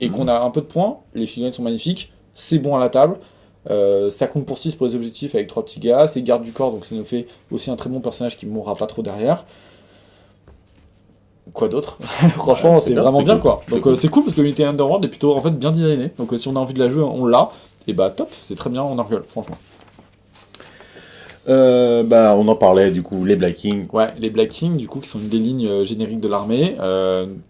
Speaker 2: et mhm. qu'on a un peu de points, les figurines sont magnifiques, c'est bon à la table, euh, ça compte pour 6 pour les objectifs avec 3 petits gars, c'est garde du corps, donc ça nous fait aussi un très bon personnage qui ne mourra pas trop derrière. Quoi d'autre Franchement, c'est vraiment bien quoi. Donc euh, c'est cool parce que l'unité Underworld est plutôt en fait bien designée. Donc euh, si on a envie de la jouer, on l'a. Et bah top, c'est très bien en Argol, franchement.
Speaker 1: bah, on en parlait du coup, les Black Kings.
Speaker 2: Ouais, les Black Kings, du coup, qui sont une des lignes génériques de l'armée.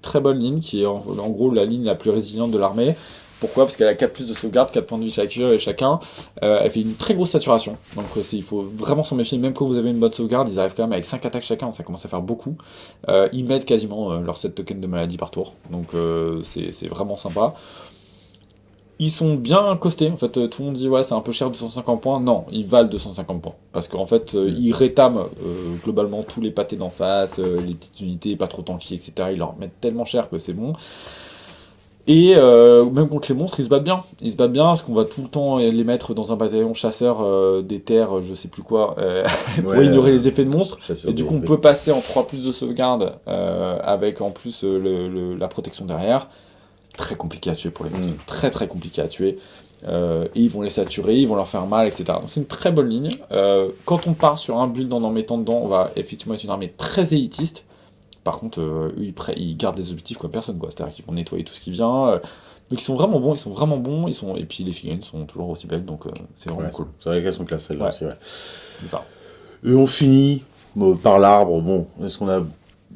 Speaker 2: très bonne ligne, qui est en, gros la ligne la plus résiliente de l'armée. Pourquoi? Parce qu'elle a 4 plus de sauvegarde, 4 points de vie chacun, chacun. Euh, elle fait une très grosse saturation. Donc euh, il faut vraiment s'en méfier. Même quand vous avez une bonne sauvegarde, ils arrivent quand même avec 5 attaques chacun. Ça commence à faire beaucoup. Euh, ils mettent quasiment leurs 7 tokens de maladie par tour. Donc c'est vraiment sympa. Ils sont bien costés, en fait, tout le monde dit ouais c'est un peu cher 250 points, non, ils valent 250 points, parce qu'en fait ils rétament globalement tous les pâtés d'en face, les petites unités pas trop tanky, etc. Ils leur mettent tellement cher que c'est bon. Et euh, même contre les monstres, ils se battent bien. Ils se battent bien parce qu'on va tout le temps les mettre dans un bataillon chasseur euh, des terres, je sais plus quoi, euh, pour ignorer les effets de monstres. Et du coup, on peut passer en 3 plus de sauvegarde avec en plus la protection derrière. Très compliqué à tuer pour les monstres. Mm. Très très compliqué à tuer. et ils vont les saturer, ils vont leur faire mal, etc. Donc c'est une très bonne ligne. quand on part sur un build en en mettant dedans, on va effectivement être une armée très élitiste. Par contre, eux, ils, gardent des objectifs comme personne, quoi. C'est-à-dire qu'ils vont nettoyer tout ce qui vient. Euh. donc ils sont vraiment bons, ils sont vraiment bons, ils sont... et puis les figurines sont toujours aussi belles, donc euh, c'est vraiment cool.
Speaker 1: C'est vrai qu'elles sont classées celles-là aussi, ouais. Et on finit par l'arbre, bon, est-ce qu'on a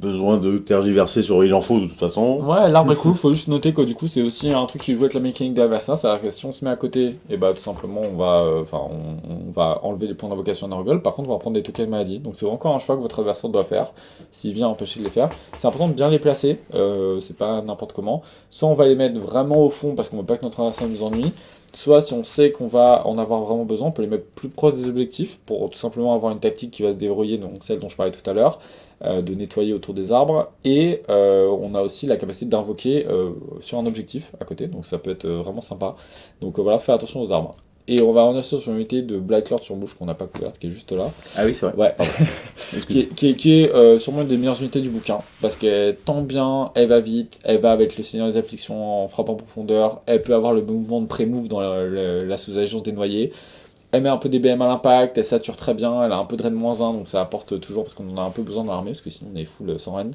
Speaker 1: besoin de tergiverser sur il en faut de toute façon.
Speaker 2: Ouais, l'arbre est cool, faut juste noter que du coup c'est aussi un truc qui joue avec la mécanique de l'adversaire, c'est-à-dire que si on se met à côté, et eh bah tout simplement on va euh, enfin on, va enlever les points d'invocation d'Argol, par contre on va prendre des tokens de maladie, donc c'est encore un choix que votre adversaire doit faire, s'il vient empêcher de les faire. C'est important de bien les placer, euh, c'est pas n'importe comment, soit on va les mettre vraiment au fond parce qu'on veut pas que notre adversaire nous ennuie, soit si on sait qu'on va en avoir vraiment besoin, on peut les mettre plus proches des objectifs pour tout simplement avoir une tactique qui va se déverrouiller, donc celle dont je parlais tout à l'heure, euh, de nettoyer autour des arbres, et euh, on a aussi la capacité d'invoquer euh, sur un objectif à côté, donc ça peut être vraiment sympa. Donc voilà, faites attention aux arbres. Et on va revenir sur une unité de Black Lord sur bouche qu'on n'a pas couverte, qui est juste là.
Speaker 1: Ah oui, c'est vrai.
Speaker 2: Ouais. qui est, qui est, sûrement une des meilleures unités du bouquin, parce qu'elle tend bien, elle va vite, elle va avec le Seigneur des Afflictions en frappant en profondeur, elle peut avoir le mouvement de pré-move dans la, sous-agence des noyés. Elle met un peu des BM à l'impact, elle sature très bien, elle a un peu de raid moins 1, donc ça apporte toujours, parce qu'on en a un peu besoin dans l'armée, parce que sinon on est full sans raid.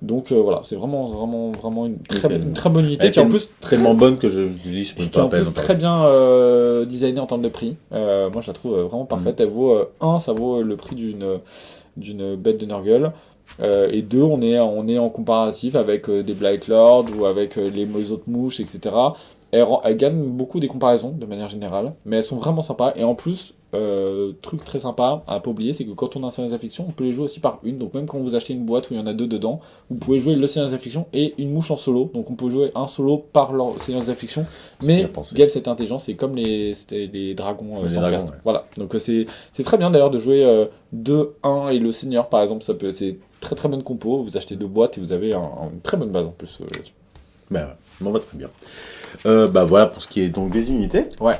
Speaker 2: Donc euh, voilà, c'est vraiment, vraiment, vraiment une très, une très bonne unité,
Speaker 1: qui est en plus tellement bonne que je dis, je
Speaker 2: peux pas en plus très bien euh, designée en termes de prix. Euh, moi je la trouve vraiment parfaite, mm. elle vaut 1, ça vaut le prix d'une d'une bête de Nurgle. et deux, on est, on est en comparatif avec des Blight Lord ou avec les, les autres mouches, etc. Elles, gagnent beaucoup des comparaisons de manière générale, mais elles sont vraiment sympas. Et en plus, euh, truc très sympa à pas oublier, c'est que quand on a un Seigneur des on peut les jouer aussi par une. Donc même quand vous achetez une boîte où il y en a deux dedans, vous pouvez jouer le Seigneur des et une mouche en solo. Donc on peut jouer un solo par leur Seigneur des Mais Gale, c'est intelligent, c'est comme les, les dragons euh, les Voilà. Donc euh, c'est très bien d'ailleurs de jouer 2-1 et le Seigneur par exemple, ça peut c'est très très bonne compo. Vous achetez deux boîtes et vous avez une très bonne base en plus là-dessus.
Speaker 1: Ben ouais, bon, bah, très bien. Euh, bah voilà pour ce qui est donc des unités.
Speaker 2: Ouais.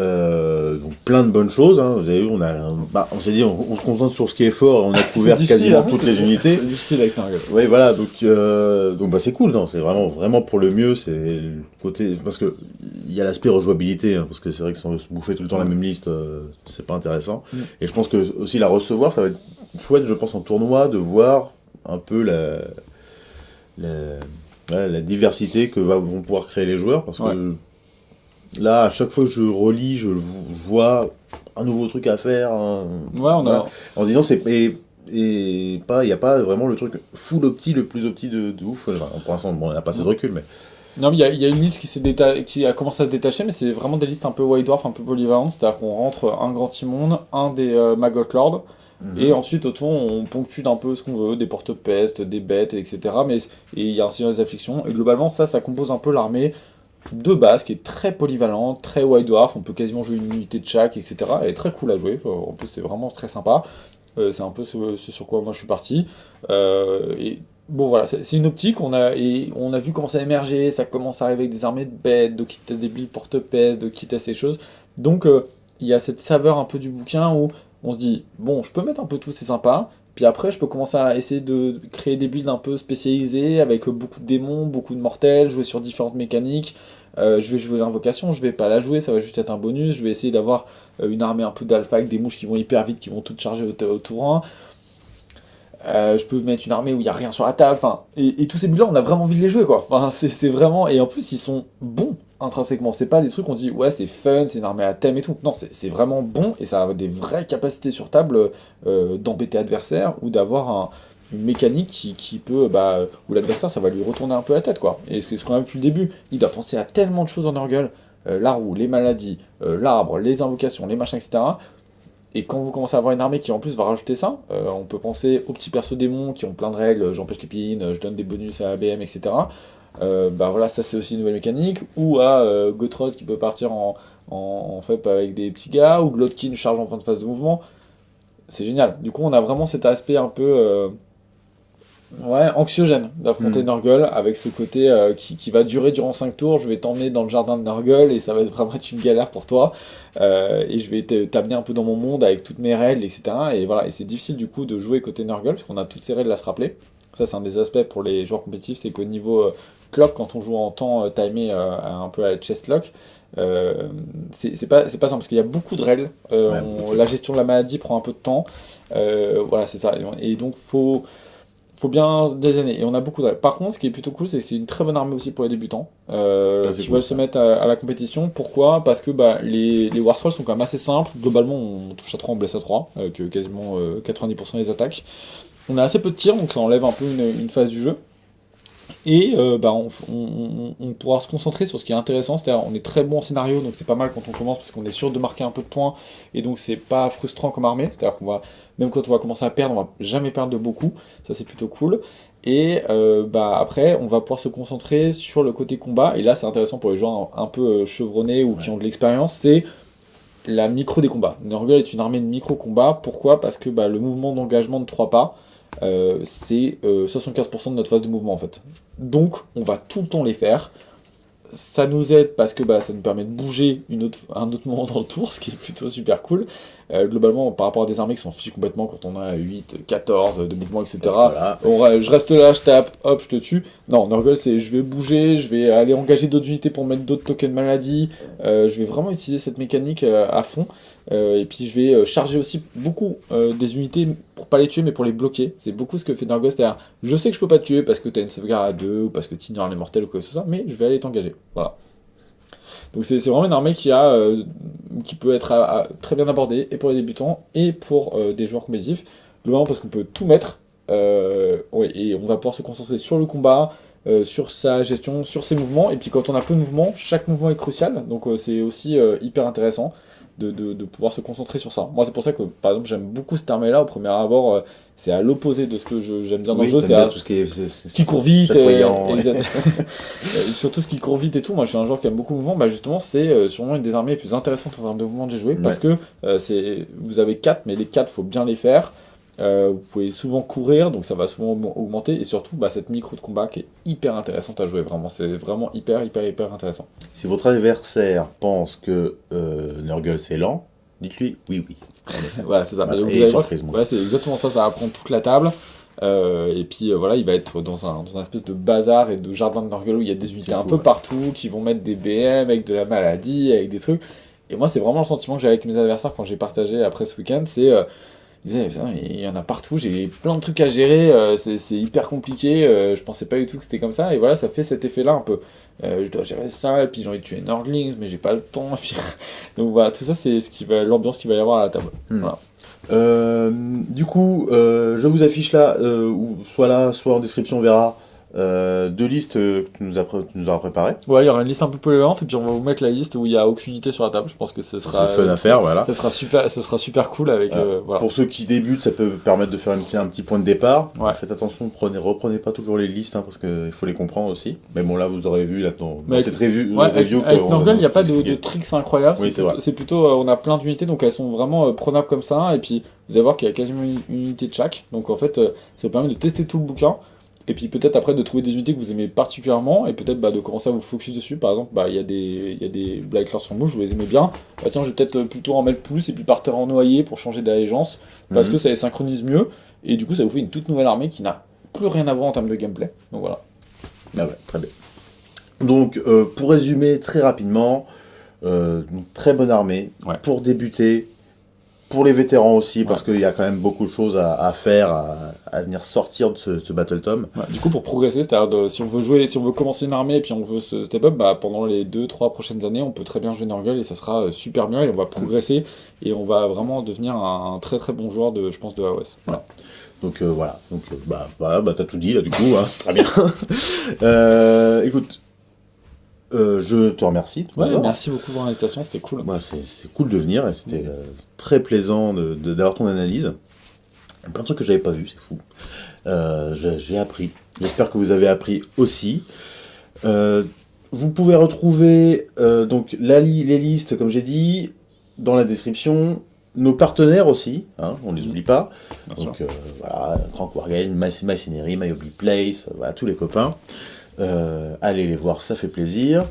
Speaker 1: Euh, donc plein de bonnes choses. Hein. Vous avez vu, on a, bah, on s'est dit, on, se concentre sur ce qui est fort. On a couvert quasiment hein. toutes les unités.
Speaker 2: C'est difficile avec.
Speaker 1: Oui, voilà. Donc, euh, donc bah c'est cool. Non, c'est vraiment, vraiment pour le mieux. C'est le côté parce que il y a l'aspect rejouabilité, hein, parce que c'est vrai que si on se bouffer tout le temps la même liste, euh, c'est pas intéressant. Mm. Et je pense que aussi la recevoir, ça va être chouette, je pense, en tournoi, de voir un peu la, la la diversité que vont pouvoir créer les joueurs, parce que là, à chaque fois que je relis, je vois un nouveau truc à faire.
Speaker 2: ouais, on a...
Speaker 1: En se disant, c'est. Et, pas, il n'y a pas vraiment le truc full opti, le plus opti de, ouf. pour l'instant, bon, on n'a pas assez de recul, mais.
Speaker 2: Non, mais il y, a une liste qui, qui a commencé à se détacher, mais c'est vraiment des listes un peu White Dwarf, un peu polyvalentes. C'est-à-dire qu'on rentre un Grand Timon, un des euh, Maggot Lord, et ensuite, autour, on ponctue d'un peu ce qu'on veut, des porte-pestes, des bêtes, etc. Mais il y a un signe d'affliction. Et globalement, ça, ça compose un peu l'armée de base, qui est très polyvalente, très white dwarf. On peut quasiment jouer une unité de chaque, etc. Elle est très cool à jouer. En plus, c'est vraiment très sympa. Euh, c'est un peu ce, sur quoi moi je suis parti. Euh, et bon, voilà, c'est une optique. On a, et on a vu comment ça émerger. Ça commence à arriver avec des armées de bêtes, de quitter des billes porte-pestes, de quitter ces choses. Donc, euh, il y a cette saveur un peu du bouquin où on se dit, bon, je peux mettre un peu tout, c'est sympa, puis après, je peux commencer à essayer de créer des builds un peu spécialisés, avec beaucoup de démons, beaucoup de mortels, jouer sur différentes mécaniques, euh, je vais jouer l'invocation, je vais pas la jouer, ça va juste être un bonus, je vais essayer d'avoir euh, une armée un peu d'alpha avec des mouches qui vont hyper vite, qui vont toutes charger au, tour 1. Euh, je peux mettre une armée où il n'y a rien sur la table, enfin, et, tous ces builds là on a vraiment envie de les jouer quoi, enfin, c'est vraiment, et en plus ils sont bons, intrinsèquement. C'est pas des trucs qu'on dit ouais c'est fun, c'est une armée à thème et tout. Non, c'est vraiment bon et ça a des vraies capacités sur table euh, d'embêter l'adversaire ou d'avoir une mécanique qui, peut, bah, où l'adversaire ça va lui retourner un peu la tête quoi. Et ce, qu'on a vu depuis le début, il doit penser à tellement de choses en Nurgle, euh, la roue, les maladies, euh, l'arbre, les invocations, les machins, etc. Et quand vous commencez à avoir une armée qui en plus va rajouter ça, on peut penser aux petits persos démons qui ont plein de règles, j'empêche les pines, je donne des bonus à ABM, etc. Euh, bah voilà, ça c'est aussi une nouvelle mécanique, ou à euh, Gotrod qui peut partir en, en, fait avec des petits gars, ou Glotkin charge en fin de phase de mouvement. C'est génial. Du coup, on a vraiment cet aspect un peu euh, ouais, anxiogène d'affronter mm. Nurgle, avec ce côté euh, qui, qui, va durer durant 5 tours. Je vais t'emmener dans le jardin de Nurgle et ça va vraiment être une galère pour toi. et je vais t'amener un peu dans mon monde avec toutes mes règles, etc. Et voilà, et c'est difficile du coup de jouer côté Nurgle, parce qu'on a toutes ces règles à se rappeler. Ça, c'est un des aspects pour les joueurs compétitifs, c'est qu'au niveau clock quand on joue en temps euh, timé euh, un peu à chest lock. Euh, c'est pas, pas simple parce qu'il y a beaucoup de règles. la gestion de la maladie prend un peu de temps. voilà, c'est ça. Et donc, faut faut bien désigner. Et on a beaucoup de règles. Par contre, ce qui est plutôt cool, c'est que c'est une très bonne armée aussi pour les débutants qui veulent se mettre à, la compétition. Pourquoi? Parce que bah, les, les War Scrolls sont quand même assez simples. Globalement, on touche à 3, on blesse à 3, avec quasiment 90% des attaques. On a assez peu de tirs, donc ça enlève un peu une phase du jeu. Et euh, bah, on, pourra se concentrer sur ce qui est intéressant, c'est-à-dire on est très bon en scénario, donc c'est pas mal quand on commence parce qu'on est sûr de marquer un peu de points, et donc c'est pas frustrant comme armée, c'est-à-dire qu'on va, même quand on va commencer à perdre, on va jamais perdre de beaucoup, ça c'est plutôt cool. Et euh, bah, après, on va pouvoir se concentrer sur le côté combat, et là c'est intéressant pour les joueurs un, peu euh, chevronnés ou qui ont de l'expérience, c'est la micro des combats. Nurgle est une armée de micro combat, pourquoi? Parce que bah, le mouvement d'engagement de 3 pas, euh, c'est 75% euh, de notre phase de mouvement en fait. Donc on va tout le temps les faire. ça nous aide parce que bah, ça nous permet de bouger une autre, un autre moment dans le tour, ce qui est plutôt super cool. Euh, globalement, par rapport à des armées qui s'en fichent complètement quand on a 8, 14 de mouvements, etc. je reste là, je tape, hop, je te tue. Non, Nurgle, c'est je vais bouger, je vais aller engager d'autres unités pour mettre d'autres tokens de maladie. Euh, je vais vraiment utiliser cette mécanique euh, à fond. Et puis je vais charger aussi beaucoup des unités pour pas les tuer, mais pour les bloquer. C'est beaucoup ce que fait Nurgle, c'est-à-dire je sais que je peux pas te tuer parce que tu as une sauvegarde à 2 ou parce que tu ignores les mortels ou quoi que ce soit, mais je vais aller t'engager. Voilà. Donc c'est vraiment une armée qui, a, euh, qui peut être très bien abordée, et pour les débutants, et pour euh, des joueurs compétitifs. Globalement parce qu'on peut tout mettre, euh, et on va pouvoir se concentrer sur le combat, sur sa gestion, sur ses mouvements, et puis quand on a peu de mouvements, chaque mouvement est crucial, donc c'est aussi hyper intéressant de, pouvoir se concentrer sur ça. Moi, c'est pour ça que, par exemple, j'aime beaucoup cette armée-là. Au premier abord, euh, c'est à l'opposé de ce que j'aime bien dans le jeu. C'est
Speaker 1: tout ce qui,
Speaker 2: ce qui court vite. Et, surtout ce qui court vite et tout. Moi, je suis un joueur qui aime beaucoup le mouvement. Bah, justement, c'est euh, sûrement une des armées les plus intéressantes en termes de mouvement que j'ai joué. Parce que euh, c'est vous avez 4, mais les 4, faut bien les faire. Euh, vous pouvez souvent courir, donc ça va souvent augmenter, et surtout bah, cette micro de combat qui est hyper intéressante à jouer, vraiment, c'est vraiment hyper hyper hyper intéressant.
Speaker 1: Si votre adversaire pense que euh, Nurgle c'est lent, dites-lui oui oui.
Speaker 2: voilà, c'est ça. c'est exactement ça, ça va prendre toute la table. Euh, et puis voilà, il va être dans un, dans un espèce de bazar et de jardin de Nurgle où il y a des unités un peu partout qui vont mettre des BM avec de la maladie, avec des trucs. Et moi, c'est vraiment le sentiment que j'ai avec mes adversaires quand j'ai partagé après ce week-end, c'est il y en a partout, j'ai plein de trucs à gérer, euh, c'est hyper compliqué, euh, je pensais pas du tout que c'était comme ça, et voilà, ça fait cet effet-là un peu. Euh, je dois gérer ça, et puis j'ai envie de tuer Nordlings, mais j'ai pas le temps, donc voilà, tout ça c'est ce qui va, l'ambiance qu'il va y avoir à la table.
Speaker 1: Hmm. du coup, je vous affiche là, soit là, soit en description, on verra euh, deux listes que tu nous, as nous as préparées.
Speaker 2: Ouais, il y aura une liste un peu polyvalente et puis on va vous mettre la liste où il n'y a aucune unité sur la table. Je pense que ce sera
Speaker 1: fun à faire, voilà.
Speaker 2: Ça sera super, ça sera super cool avec. Euh,
Speaker 1: Pour ceux qui débutent, ça peut permettre de faire un petit point de départ. Faites attention, prenez, reprenez pas toujours les listes hein, parce qu'il faut les comprendre aussi. Mais bon, là, vous aurez vu là, dans, cette review.
Speaker 2: avec, il n'y a pas de, tricks incroyables. c'est plutôt, euh, on a plein d'unités donc elles sont vraiment prenables comme ça. Et puis vous allez voir qu'il y a quasiment une unité de chaque. Donc en fait, ça permet de tester tout le bouquin. Et puis peut-être après de trouver des unités que vous aimez particulièrement et peut-être bah, de commencer à vous focus dessus. Par exemple, bah, il y a des, y a des Black sur mouche, vous les aimez bien. Bah, tiens, je vais peut-être plutôt en mettre plus et puis partir en noyer pour changer d'allégeance parce mhm. que ça les synchronise mieux. Et du coup, ça vous fait une toute nouvelle armée qui n'a plus rien à voir en termes de gameplay. Donc voilà.
Speaker 1: Ah ouais, très bien. Donc euh, pour résumer très rapidement, euh, très bonne armée pour débuter, pour les vétérans aussi, parce qu'il y a quand même beaucoup de choses à, faire, à, venir sortir de ce, Battle Tom.
Speaker 2: du coup, pour progresser, c'est-à-dire si on veut jouer, si on veut commencer une armée et puis on veut se step up, bah, pendant les 2-3 prochaines années, on peut très bien jouer Nurgle et ça sera euh, super bien et on va progresser et on va vraiment devenir un, très très bon joueur de, je pense, de AOS.
Speaker 1: Voilà. Donc euh, voilà, donc euh, bah voilà, bah t'as tout dit là du coup, hein, très bien. écoute, euh, je te remercie.
Speaker 2: merci beaucoup pour l'invitation, c'était cool.
Speaker 1: Moi, c'est cool de venir et c'était euh, très plaisant d'avoir ton analyse. Plein de trucs que j'avais pas vu, c'est fou. Euh, j'ai appris. J'espère que vous avez appris aussi. vous pouvez retrouver donc la les listes, comme j'ai dit, dans la description. Nos partenaires aussi, hein, on les oublie pas. donc voilà, Crank Wargame, Machinery, My Hobby Place, voilà, tous les copains. Euh, allez les voir, ça fait plaisir.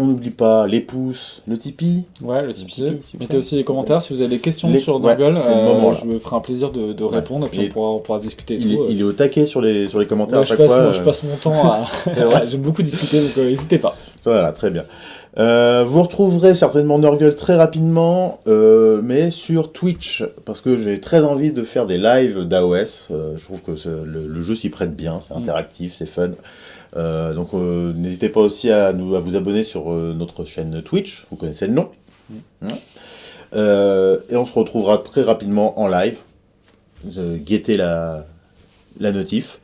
Speaker 1: On n'oublie pas les pouces, le Tipeee.
Speaker 2: Ouais, le Tipeee. Mettez aussi des commentaires si vous avez des questions sur Google. Euh, je me ferai un plaisir de, répondre et puis on, pourra, discuter.
Speaker 1: il,
Speaker 2: tout,
Speaker 1: est, il, est, au taquet sur les, sur les commentaires à chaque
Speaker 2: passe,
Speaker 1: fois.
Speaker 2: je passe mon temps à. J'aime beaucoup discuter donc euh, n'hésitez pas.
Speaker 1: Voilà, très bien. Euh, vous retrouverez certainement Nurgle très rapidement, euh, mais sur Twitch, parce que j'ai très envie de faire des lives d'AOS. Euh, je trouve que le, jeu s'y prête bien, c'est mm. interactif, c'est fun. donc n'hésitez pas aussi à, nous, à vous abonner sur notre chaîne Twitch, vous connaissez le nom. Mm. Hein. et on se retrouvera très rapidement en live. guettez la, la notif.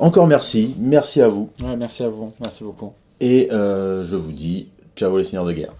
Speaker 1: encore merci, merci à vous.
Speaker 2: Ouais, merci à vous, merci beaucoup.
Speaker 1: Et euh, je vous dis, ciao les seigneurs de guerre.